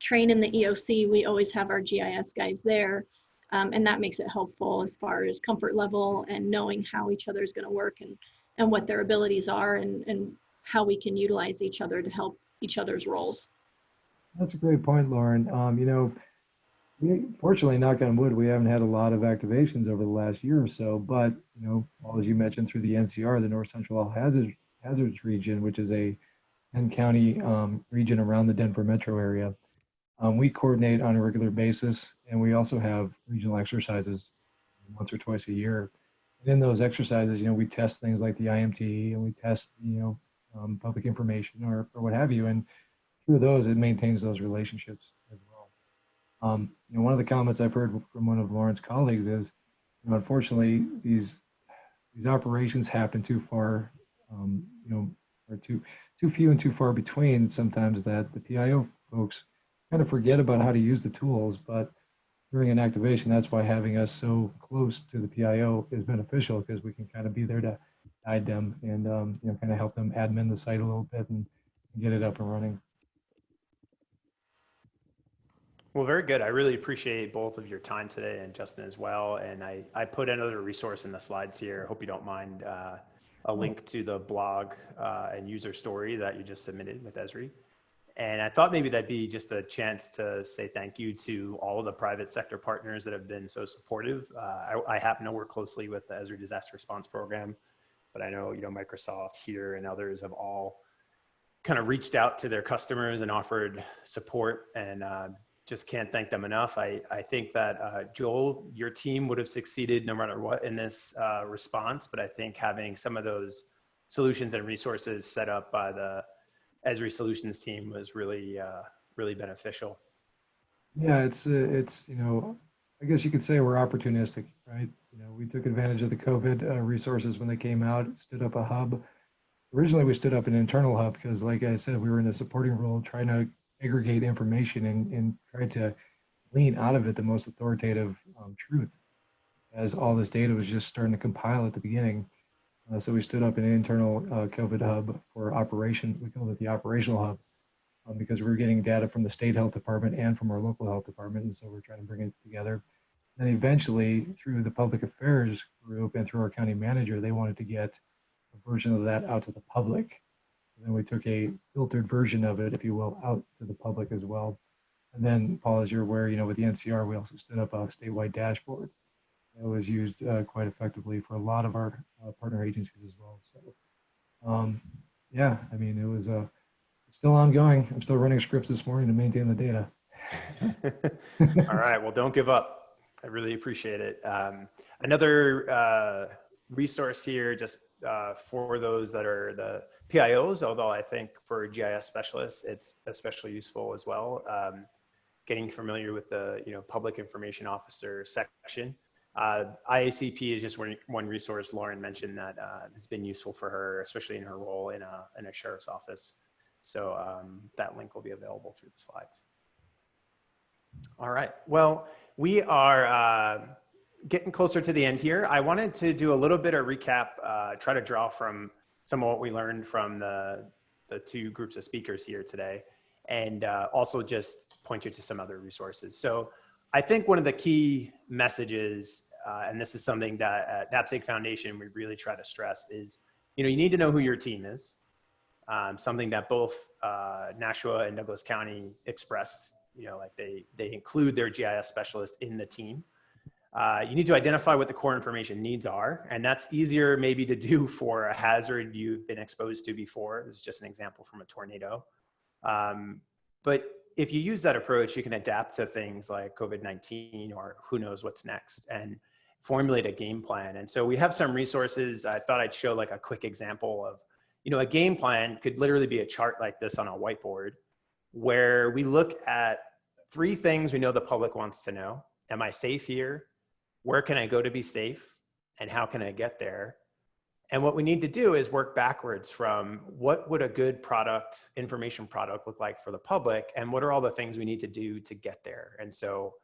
train in the EOC, we always have our GIS guys there. Um, and that makes it helpful as far as comfort level and knowing how each other is going to work and, and what their abilities are and, and how we can utilize each other to help each other's roles. That's a great point, Lauren. Um, you know, fortunately, knock on wood, we haven't had a lot of activations over the last year or so. But you know, as you mentioned, through the NCR, the North Central All Hazards Hazards Region, which is a 10 county um, region around the Denver metro area, um, we coordinate on a regular basis, and we also have regional exercises once or twice a year. And in those exercises, you know, we test things like the IMT, and we test, you know, um, public information or, or what have you. And through those, it maintains those relationships. Um, you know, one of the comments I've heard from one of Lauren's colleagues is, you know, unfortunately, these these operations happen too far, um, you know, or too too few and too far between. Sometimes that the PIO folks kind of forget about how to use the tools, but during an activation, that's why having us so close to the PIO is beneficial because we can kind of be there to guide them and um, you know kind of help them admin the site a little bit and get it up and running. Well, very good. I really appreciate both of your time today and Justin as well. And I, I put another resource in the slides here. Hope you don't mind uh, a link to the blog uh, and user story that you just submitted with Esri. And I thought maybe that'd be just a chance to say thank you to all of the private sector partners that have been so supportive. Uh, I, I happen to work closely with the Esri Disaster Response Program, but I know you know Microsoft here and others have all kind of reached out to their customers and offered support and uh, just can't thank them enough. I, I think that uh, Joel, your team would have succeeded no matter what in this uh, response, but I think having some of those solutions and resources set up by the Esri Solutions team was really, uh, really beneficial. Yeah, it's uh, it's you know, I guess you could say we're opportunistic, right? You know, we took advantage of the COVID uh, resources when they came out, stood up a hub. Originally, we stood up an internal hub because, like I said, we were in a supporting role, trying to aggregate information and, and try to glean out of it the most authoritative um, truth, as all this data was just starting to compile at the beginning. Uh, so we stood up an internal uh, COVID hub for operation. We called it the operational hub um, because we were getting data from the state health department and from our local health department. And so we're trying to bring it together. Then eventually, through the public affairs group and through our county manager, they wanted to get a version of that out to the public. And then we took a filtered version of it, if you will, out to the public as well. And then, Paul, as you're aware, you know, with the NCR, we also stood up a statewide dashboard that was used uh, quite effectively for a lot of our uh, partner agencies as well. So, um, yeah, I mean, it was uh, still ongoing. I'm still running scripts this morning to maintain the data. *laughs* All right, well, don't give up. I really appreciate it. Um, another uh, resource here, just uh, for those that are the PIOs, although I think for GIS specialists, it's especially useful as well. Um, getting familiar with the you know public information officer section. Uh, IACP is just one, one resource Lauren mentioned that uh, has been useful for her, especially in her role in a, in a sheriff's office. So um, that link will be available through the slides. All right, well, we are uh, getting closer to the end here. I wanted to do a little bit of recap, uh, try to draw from some of what we learned from the, the two groups of speakers here today, and uh, also just point you to some other resources. So I think one of the key messages, uh, and this is something that at NAPSG Foundation we really try to stress is, you know, you need to know who your team is. Um, something that both uh, Nashua and Douglas County expressed, you know, like they, they include their GIS specialist in the team. Uh, you need to identify what the core information needs are, and that's easier maybe to do *laughs* for a hazard you've been exposed to before. This is just an example from a tornado. Um, but if you use that approach, you can adapt to things like COVID-19 or who knows what's next and formulate a game plan. And so we have some resources. I thought I'd show like a quick example of, you know, a game plan could literally be a chart like this on a whiteboard where we look at three things we know the public wants to know. Am I safe here? Where can I go to be safe? And how can I get there? And what we need to do is work backwards from what would a good product, information product look like for the public and what are all the things we need to do to get there. And so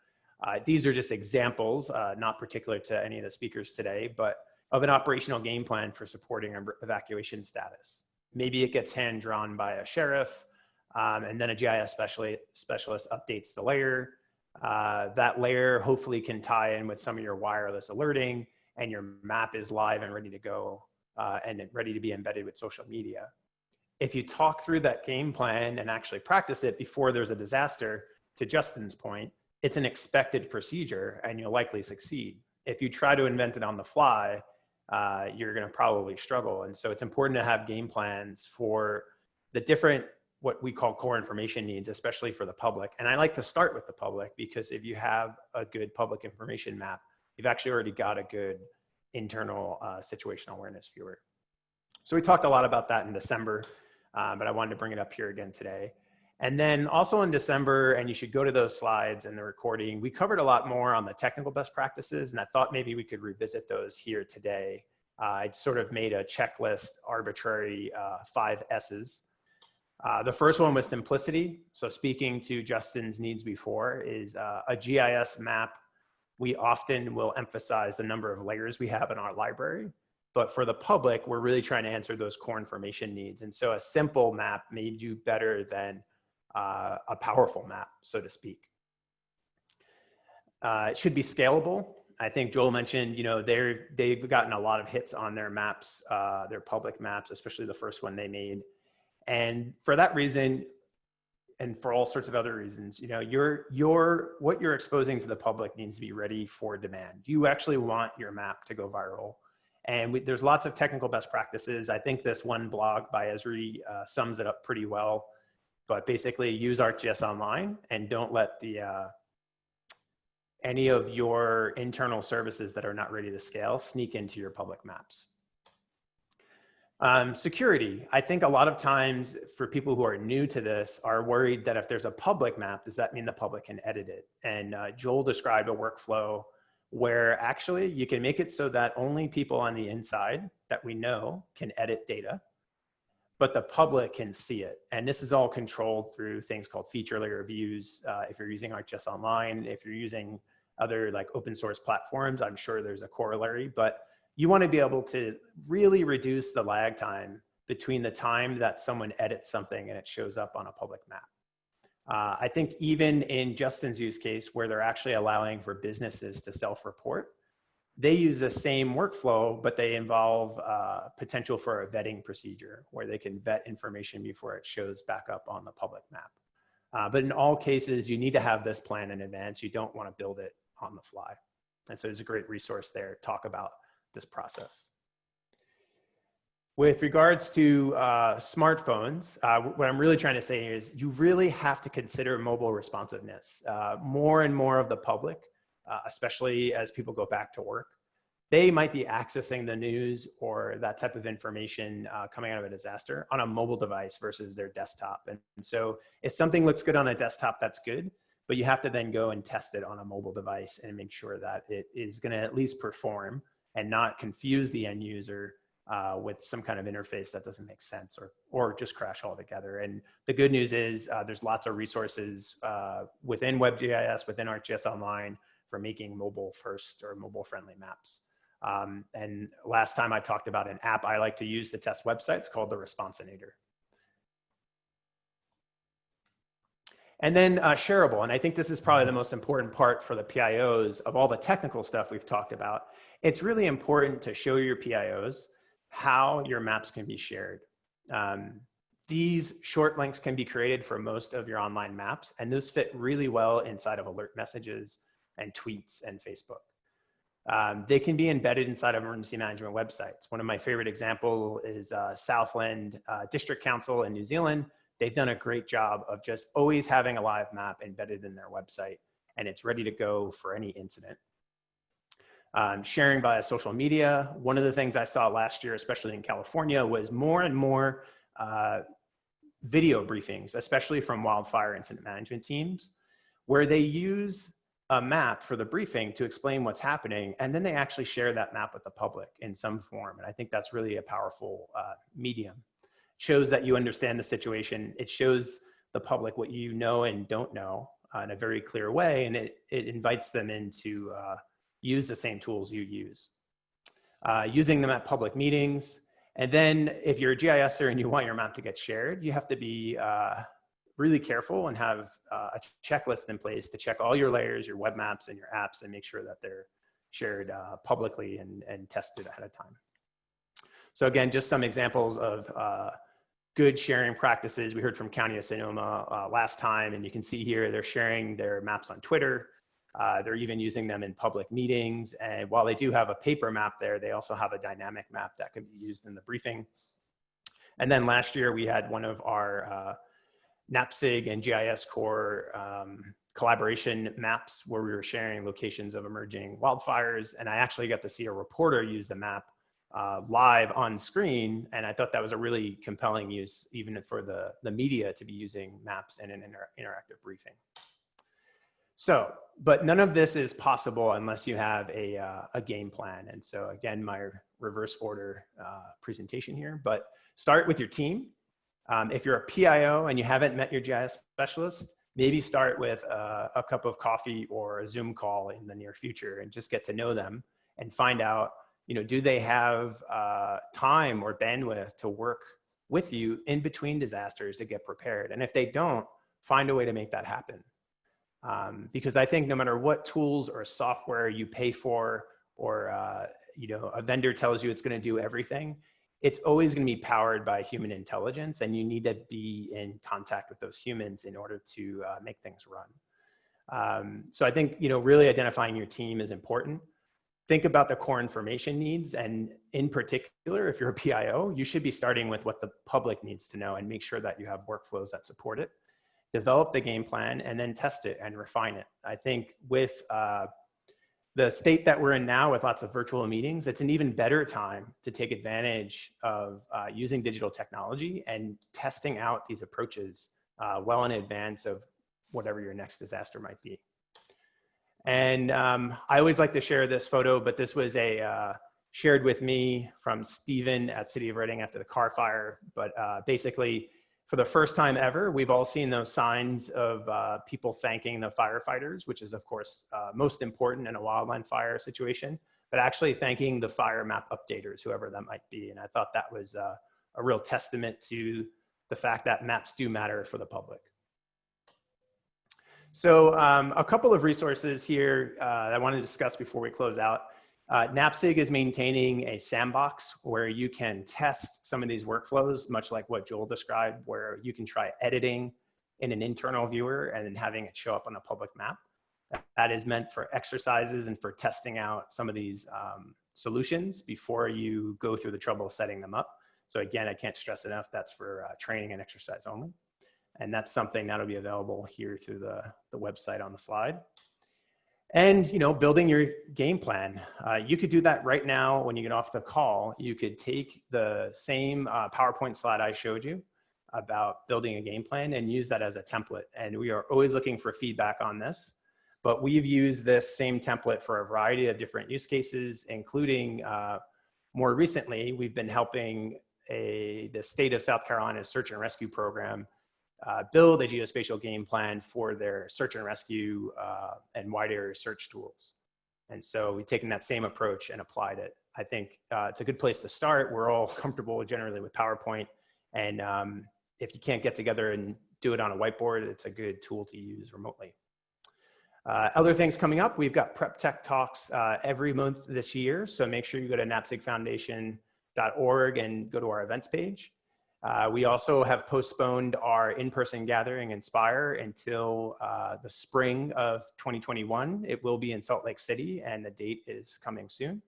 uh, these are just examples, uh, not particular to any of the speakers today, but of an operational game plan for supporting evacuation status. Maybe it gets hand drawn by a sheriff um, and then a GIS specialist, specialist updates the layer. Uh, that layer hopefully can tie in with some of your wireless alerting and your map is live and ready to go uh, and ready to be embedded with social media. If you talk through that game plan and actually practice it before there's a disaster, to Justin's point, it's an expected procedure and you'll likely succeed. If you try to invent it on the fly, uh, you're gonna probably struggle. And so it's important to have game plans for the different, what we call core information needs, especially for the public. And I like to start with the public because if you have a good public information map, you've actually already got a good internal uh, situational awareness viewer. So we talked a lot about that in December, uh, but I wanted to bring it up here again today. And then also in December, and you should go to those slides and the recording, we covered a lot more on the technical best practices, and I thought maybe we could revisit those here today. Uh, I sort of made a checklist, arbitrary uh, five S's. Uh, the first one was simplicity. So speaking to Justin's needs before is uh, a GIS map we often will emphasize the number of layers we have in our library. But for the public, we're really trying to answer those core information needs. And so a simple map may do better than uh, a powerful map, so to speak. Uh, it should be scalable. I think Joel mentioned, you know, they're, they've gotten a lot of hits on their maps, uh, their public maps, especially the first one they made. And for that reason, and for all sorts of other reasons, you know, your, your, what you're exposing to the public needs to be ready for demand. You actually want your map to go viral. And we, there's lots of technical best practices. I think this one blog by Esri uh, sums it up pretty well, but basically use ArcGIS Online and don't let the, uh, any of your internal services that are not ready to scale sneak into your public maps. Um, security. I think a lot of times for people who are new to this are worried that if there's a public map, does that mean the public can edit it? And uh, Joel described a workflow where actually you can make it so that only people on the inside that we know can edit data, but the public can see it. And this is all controlled through things called feature layer views. Uh, if you're using ArcGIS Online, if you're using other like open source platforms, I'm sure there's a corollary, but you want to be able to really reduce the lag time between the time that someone edits something and it shows up on a public map. Uh, I think even in Justin's use case where they're actually allowing for businesses to self-report, they use the same workflow, but they involve uh, potential for a vetting procedure where they can vet information before it shows back up on the public map. Uh, but in all cases, you need to have this plan in advance. You don't want to build it on the fly. And so there's a great resource there. To talk about this process. With regards to uh, smartphones, uh, what I'm really trying to say is you really have to consider mobile responsiveness. Uh, more and more of the public, uh, especially as people go back to work, they might be accessing the news or that type of information uh, coming out of a disaster on a mobile device versus their desktop. And, and so if something looks good on a desktop, that's good but you have to then go and test it on a mobile device and make sure that it is going to at least perform and not confuse the end user uh, with some kind of interface that doesn't make sense or, or just crash altogether. And the good news is uh, there's lots of resources uh, within WebGIS, within ArcGIS Online for making mobile first or mobile friendly maps. Um, and last time I talked about an app I like to use to test websites called the Responsinator. And then uh, shareable, and I think this is probably the most important part for the PIOs of all the technical stuff we've talked about. It's really important to show your PIOs how your maps can be shared. Um, these short links can be created for most of your online maps, and those fit really well inside of alert messages and tweets and Facebook. Um, they can be embedded inside of emergency management websites. One of my favorite example is uh, Southland uh, District Council in New Zealand they've done a great job of just always having a live map embedded in their website and it's ready to go for any incident. Um, sharing via social media. One of the things I saw last year, especially in California, was more and more uh, video briefings, especially from wildfire incident management teams, where they use a map for the briefing to explain what's happening, and then they actually share that map with the public in some form. And I think that's really a powerful uh, medium. Shows that you understand the situation. It shows the public what you know and don't know uh, in a very clear way, and it, it invites them in to uh, use the same tools you use. Uh, using them at public meetings, and then if you're a GISer and you want your map to get shared, you have to be uh, really careful and have uh, a checklist in place to check all your layers, your web maps and your apps and make sure that they're shared uh, publicly and, and tested ahead of time. So again, just some examples of good sharing practices. We heard from County of Sonoma uh, last time, and you can see here they're sharing their maps on Twitter. Uh, they're even using them in public meetings. And while they do have a paper map there, they also have a dynamic map that can be used in the briefing. And then last year we had one of our uh, NAPSG and GISCorps um, collaboration maps where we were sharing locations of emerging wildfires. And I actually got to see a reporter use the map uh, live on screen. And I thought that was a really compelling use, even for the, the media to be using maps in an inter interactive briefing. So, but none of this is possible unless you have a, uh, a game plan. And so again, my reverse order uh, presentation here, but start with your team. Um, if you're a PIO and you haven't met your GIS specialist, maybe start with a, a, cup of coffee or a Zoom call in the near future and just get to know them and find out, you know, do they have uh, time or bandwidth to work with you in between disasters to get prepared? And if they don't, find a way to make that happen. Um, because I think no matter what tools or software you pay for, or uh, you know, a vendor tells you it's going to do everything, it's always going to be powered by human intelligence and you need to be in contact with those humans in order to uh, make things run. Um, so I think, you know, really identifying your team is important. Think about the core information needs and in particular, if you're a PIO, you should be starting with what the public needs to know and make sure that you have workflows that support it. Develop the game plan and then test it and refine it. I think with uh, the state that we're in now with lots of virtual meetings, it's an even better time to take advantage of uh, using digital technology and testing out these approaches uh, well in advance of whatever your next disaster might be. And um, I always like to share this photo, but this was a uh, shared with me from Stephen at City of Redding after the Carr Fire. But uh, basically, for the first time ever, we've all seen those signs of uh, people thanking the firefighters, which is of course uh, most important in a wildland fire situation, but actually thanking the fire map updaters, whoever that might be. And I thought that was uh, a real testament to the fact that maps do matter for the public. So um, a couple of resources here uh, I want to discuss before we close out. Uh, NAPSG is maintaining a sandbox where you can test some of these workflows, much like what Joel described, where you can try editing in an internal viewer and then having it show up on a public map. That is meant for exercises and for testing out some of these um, solutions before you go through the trouble of setting them up. So again, I can't stress enough, that's for uh, training and exercise only. And that's something that'll be available here through the, the website on the slide. And you know building your game plan uh, you could do that right now when you get off the call. You could take the same uh, powerpoint slide i showed you about building a game plan and use that as a template. And we are always looking for feedback on this but we've used this same template for a variety of different use cases including uh, more recently we've been helping a the state of south carolina's search and rescue program uh, build a geospatial game plan for their search and rescue uh, and wide area search tools. And so we've taken that same approach and applied it. I think uh, it's a good place to start. We're all *laughs* comfortable generally with PowerPoint. And um, if you can't get together and do it on a whiteboard, it's a good tool to use remotely. Uh, other things coming up, we've got prep tech talks uh, every month this year. So make sure you go to napsgfoundation.org and go to our events page. Uh, we also have postponed our in-person gathering Inspire until uh, the spring of 2021. It will be in Salt Lake City and the date is coming soon.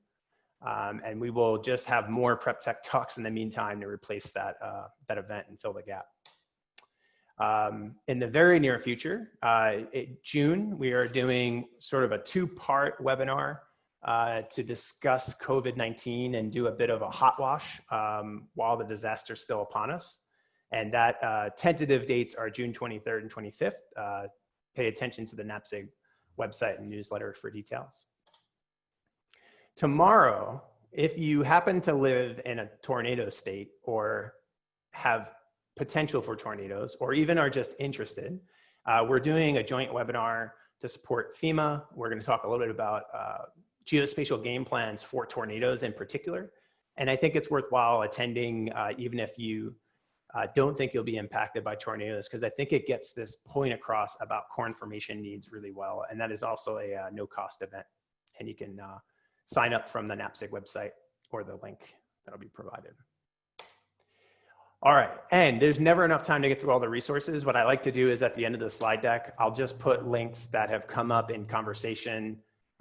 Um, and we will just have more prep tech talks in the meantime to replace that, uh, that event and fill the gap. Um, in the very near future, uh, June, we are doing sort of a two-part webinar uh, to discuss COVID-19 and do a bit of a hot wash um, while the disaster is still upon us. And that uh, tentative dates are June 23rd and 25th. Uh, pay attention to the NAPSG website and newsletter for details. Tomorrow, if you happen to live in a tornado state or have potential for tornadoes or even are just interested, uh, we're doing a joint webinar to support FEMA. We're going to talk a little bit about uh, geospatial game plans for tornadoes in particular. And I think it's worthwhile attending uh, even if you uh, don't think you'll be impacted by tornadoes because I think it gets this point across about core information needs really well. And that is also a uh, no cost event. And you can uh, sign up from the NAPSG website or the link that'll be provided. All right, and there's never enough time to get through all the resources. What I like to do is at the end of the slide deck, I'll just put links that have come up in conversation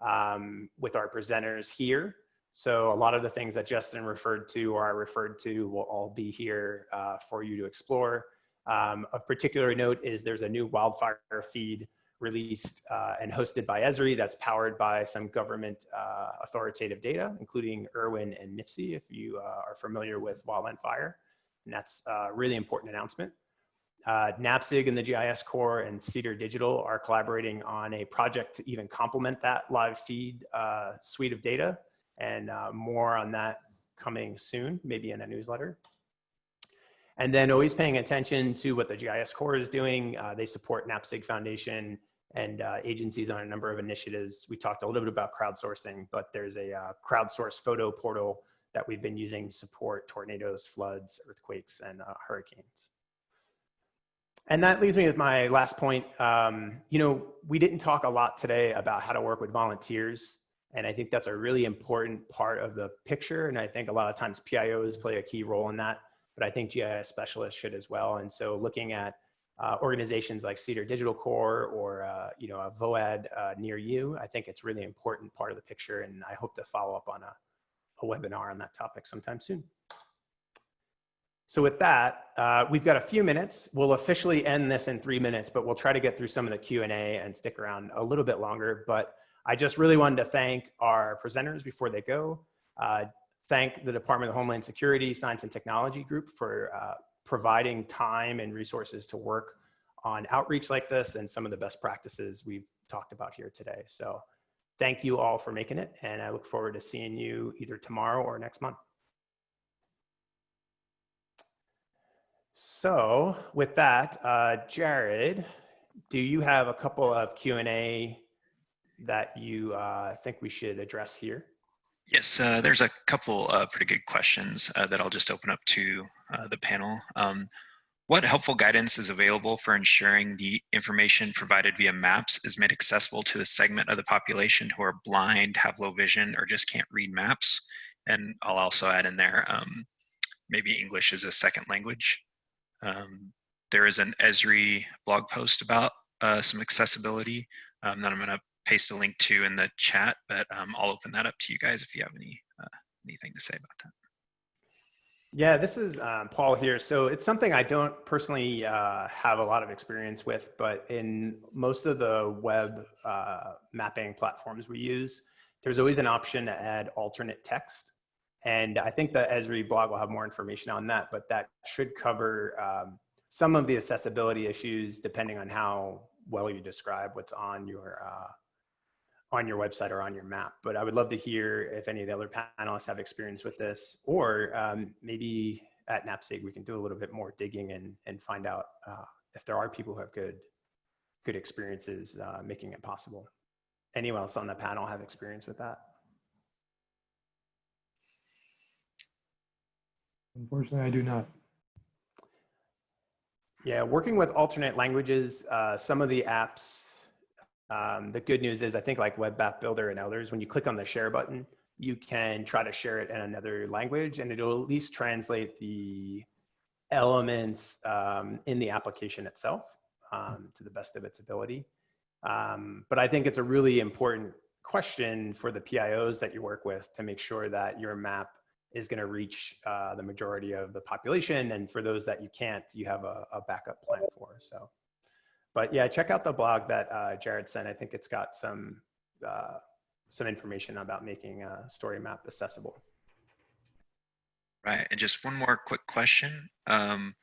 um, with our presenters here. So a lot of the things that Justin referred to or I referred to will all be here uh, for you to explore. Um, of particular note is there's a new wildfire feed released uh, and hosted by Esri that's powered by some government uh, authoritative data, including IRWIN and NIFC, if you uh, are familiar with wildland fire. And that's a really important announcement. Uh, NAPSG and the GISCorps and Cedar Digital are collaborating on a project to even complement that live feed uh, suite of data and uh, more on that coming soon, maybe in a newsletter. And then always paying attention to what the GISCorps is doing. Uh, they support NAPSG Foundation and uh, agencies on a number of initiatives. We talked a little bit about crowdsourcing, but there's a uh, crowdsourced photo portal that we've been using to support tornadoes, floods, earthquakes, and hurricanes. And that leaves me with my last point. Um, you know, we didn't talk a lot today about how to work with volunteers. And I think that's a really important part of the picture. And I think a lot of times PIOs play a key role in that, but I think GIS specialists should as well. And so looking at uh, organizations like Cedar Digital Corps or, uh, you know, a VOAD uh, near you, I think it's really important part of the picture. And I hope to follow up on a, a webinar on that topic sometime soon. So with that, uh, we've got a few minutes. We'll officially end this in three minutes, but we'll try to get through some of the Q&A and stick around a little bit longer. But I just really wanted to thank our presenters before they go. Uh, thank the Department of Homeland Security Science and Technology Group for uh, providing time and resources to work on outreach like this and some of the best practices we've talked about here today. So thank you all for making it. And I look forward to seeing you either tomorrow or next month. So with that, uh, Jared, do you have a couple of Q&A that you uh, think we should address here? Yes, uh, there's a couple of pretty good questions uh, that I'll just open up to uh, the panel. Um, what helpful guidance is available for ensuring the information provided via maps is made accessible to the segment of the population who are blind, have low vision, or just can't read maps? And I'll also add in there, um, maybe English is a second language. Um, there is an Esri blog post about uh, some accessibility um, that I'm going to paste a link to in the chat, but um, I'll open that up to you guys if you have any uh, anything to say about that. Yeah, this is um, Paul here. So it's something I don't personally uh, have a lot of experience with, but in most of the web uh, mapping platforms we use, there's always an option to add alternate text. And I think the Esri blog will have more information on that, but that should cover um, some of the accessibility issues depending on how well you describe what's on your uh, on your website or on your map. But I would love to hear if any of the other panelists have experience with this, or um, maybe at NAPSG we can do a little bit more digging and and find out uh, if there are people who have good good experiences uh, making it possible. Anyone else on the panel have experience with that? Unfortunately, I do not. Yeah, working with alternate languages, uh, some of the apps, um, the good news is I think like Web App Builder and others, when you click on the share button, you can try to share it in another language and it'll at least translate the elements um, in the application itself um, to the best of its ability. Um, but I think it's a really important question for the PIOs that you work with to make sure that your map is going to reach uh, the majority of the population. And for those that you can't, you have a, a backup plan for. So, but yeah, check out the blog that uh, Jared sent. I think it's got some uh, some information about making a story map accessible. Right, and just one more quick question. Um,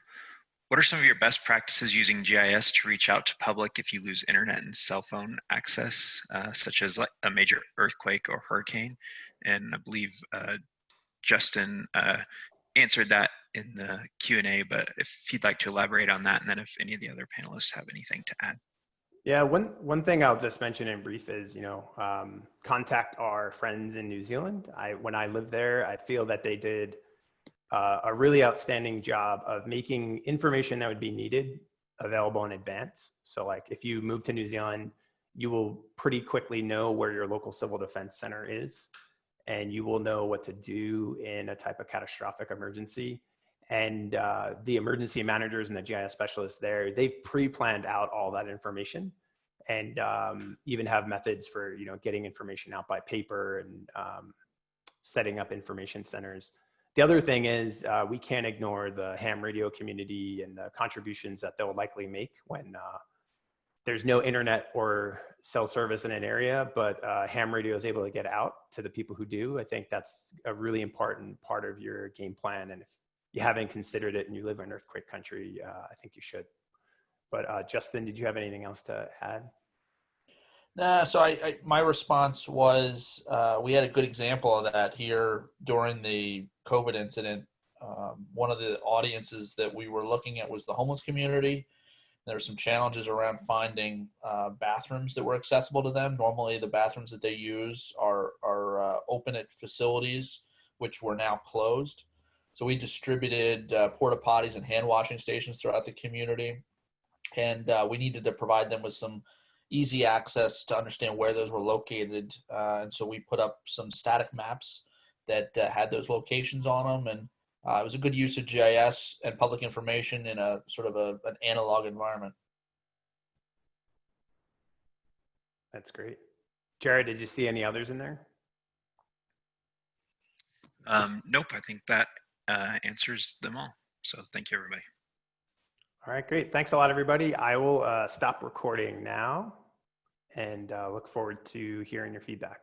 what are some of your best practices using GIS to reach out to public if you lose internet and cell phone access, uh, such as like a major earthquake or hurricane? And I believe uh, Justin uh, answered that in the Q&A, but if you'd like to elaborate on that, and then if any of the other panelists have anything to add. Yeah, one, one thing I'll just mention in brief is, you know, um, contact our friends in New Zealand. I, when I lived there, I feel that they did uh, a really outstanding job of making information that would be needed available in advance. So like if you move to New Zealand, you will pretty quickly know where your local civil defense center is and you will know what to do in a type of catastrophic emergency. And uh, the emergency managers and the GIS specialists there, they've pre-planned out all that information and um, even have methods for, you know, getting information out by paper and um, setting up information centers. The other thing is uh, we can't ignore the ham radio community and the contributions that they'll likely make when uh, there's no internet or cell service in an area, but uh, ham radio is able to get out to the people who do. I think that's a really important part of your game plan. And if you haven't considered it and you live in earthquake country, uh, I think you should. But uh, Justin, did you have anything else to add? Nah, so I, I my response was uh, we had a good example of that here during the COVID incident. Um, one of the audiences that we were looking at was the homeless community. There were some challenges around finding uh, bathrooms that were accessible to them. Normally, the bathrooms that they use are are uh, open at facilities, which were now closed. So we distributed uh, porta potties and hand washing stations throughout the community, and uh, we needed to provide them with some easy access to understand where those were located. Uh, and so we put up some static maps that uh, had those locations on them. And uh, it was a good use of GIS and public information in a sort of a, an analog environment. That's great. Jared, did you see any others in there? Um, nope, I think that uh, answers them all. So thank you, everybody. All right, great. Thanks a lot, everybody. I will uh, stop recording now and uh, look forward to hearing your feedback.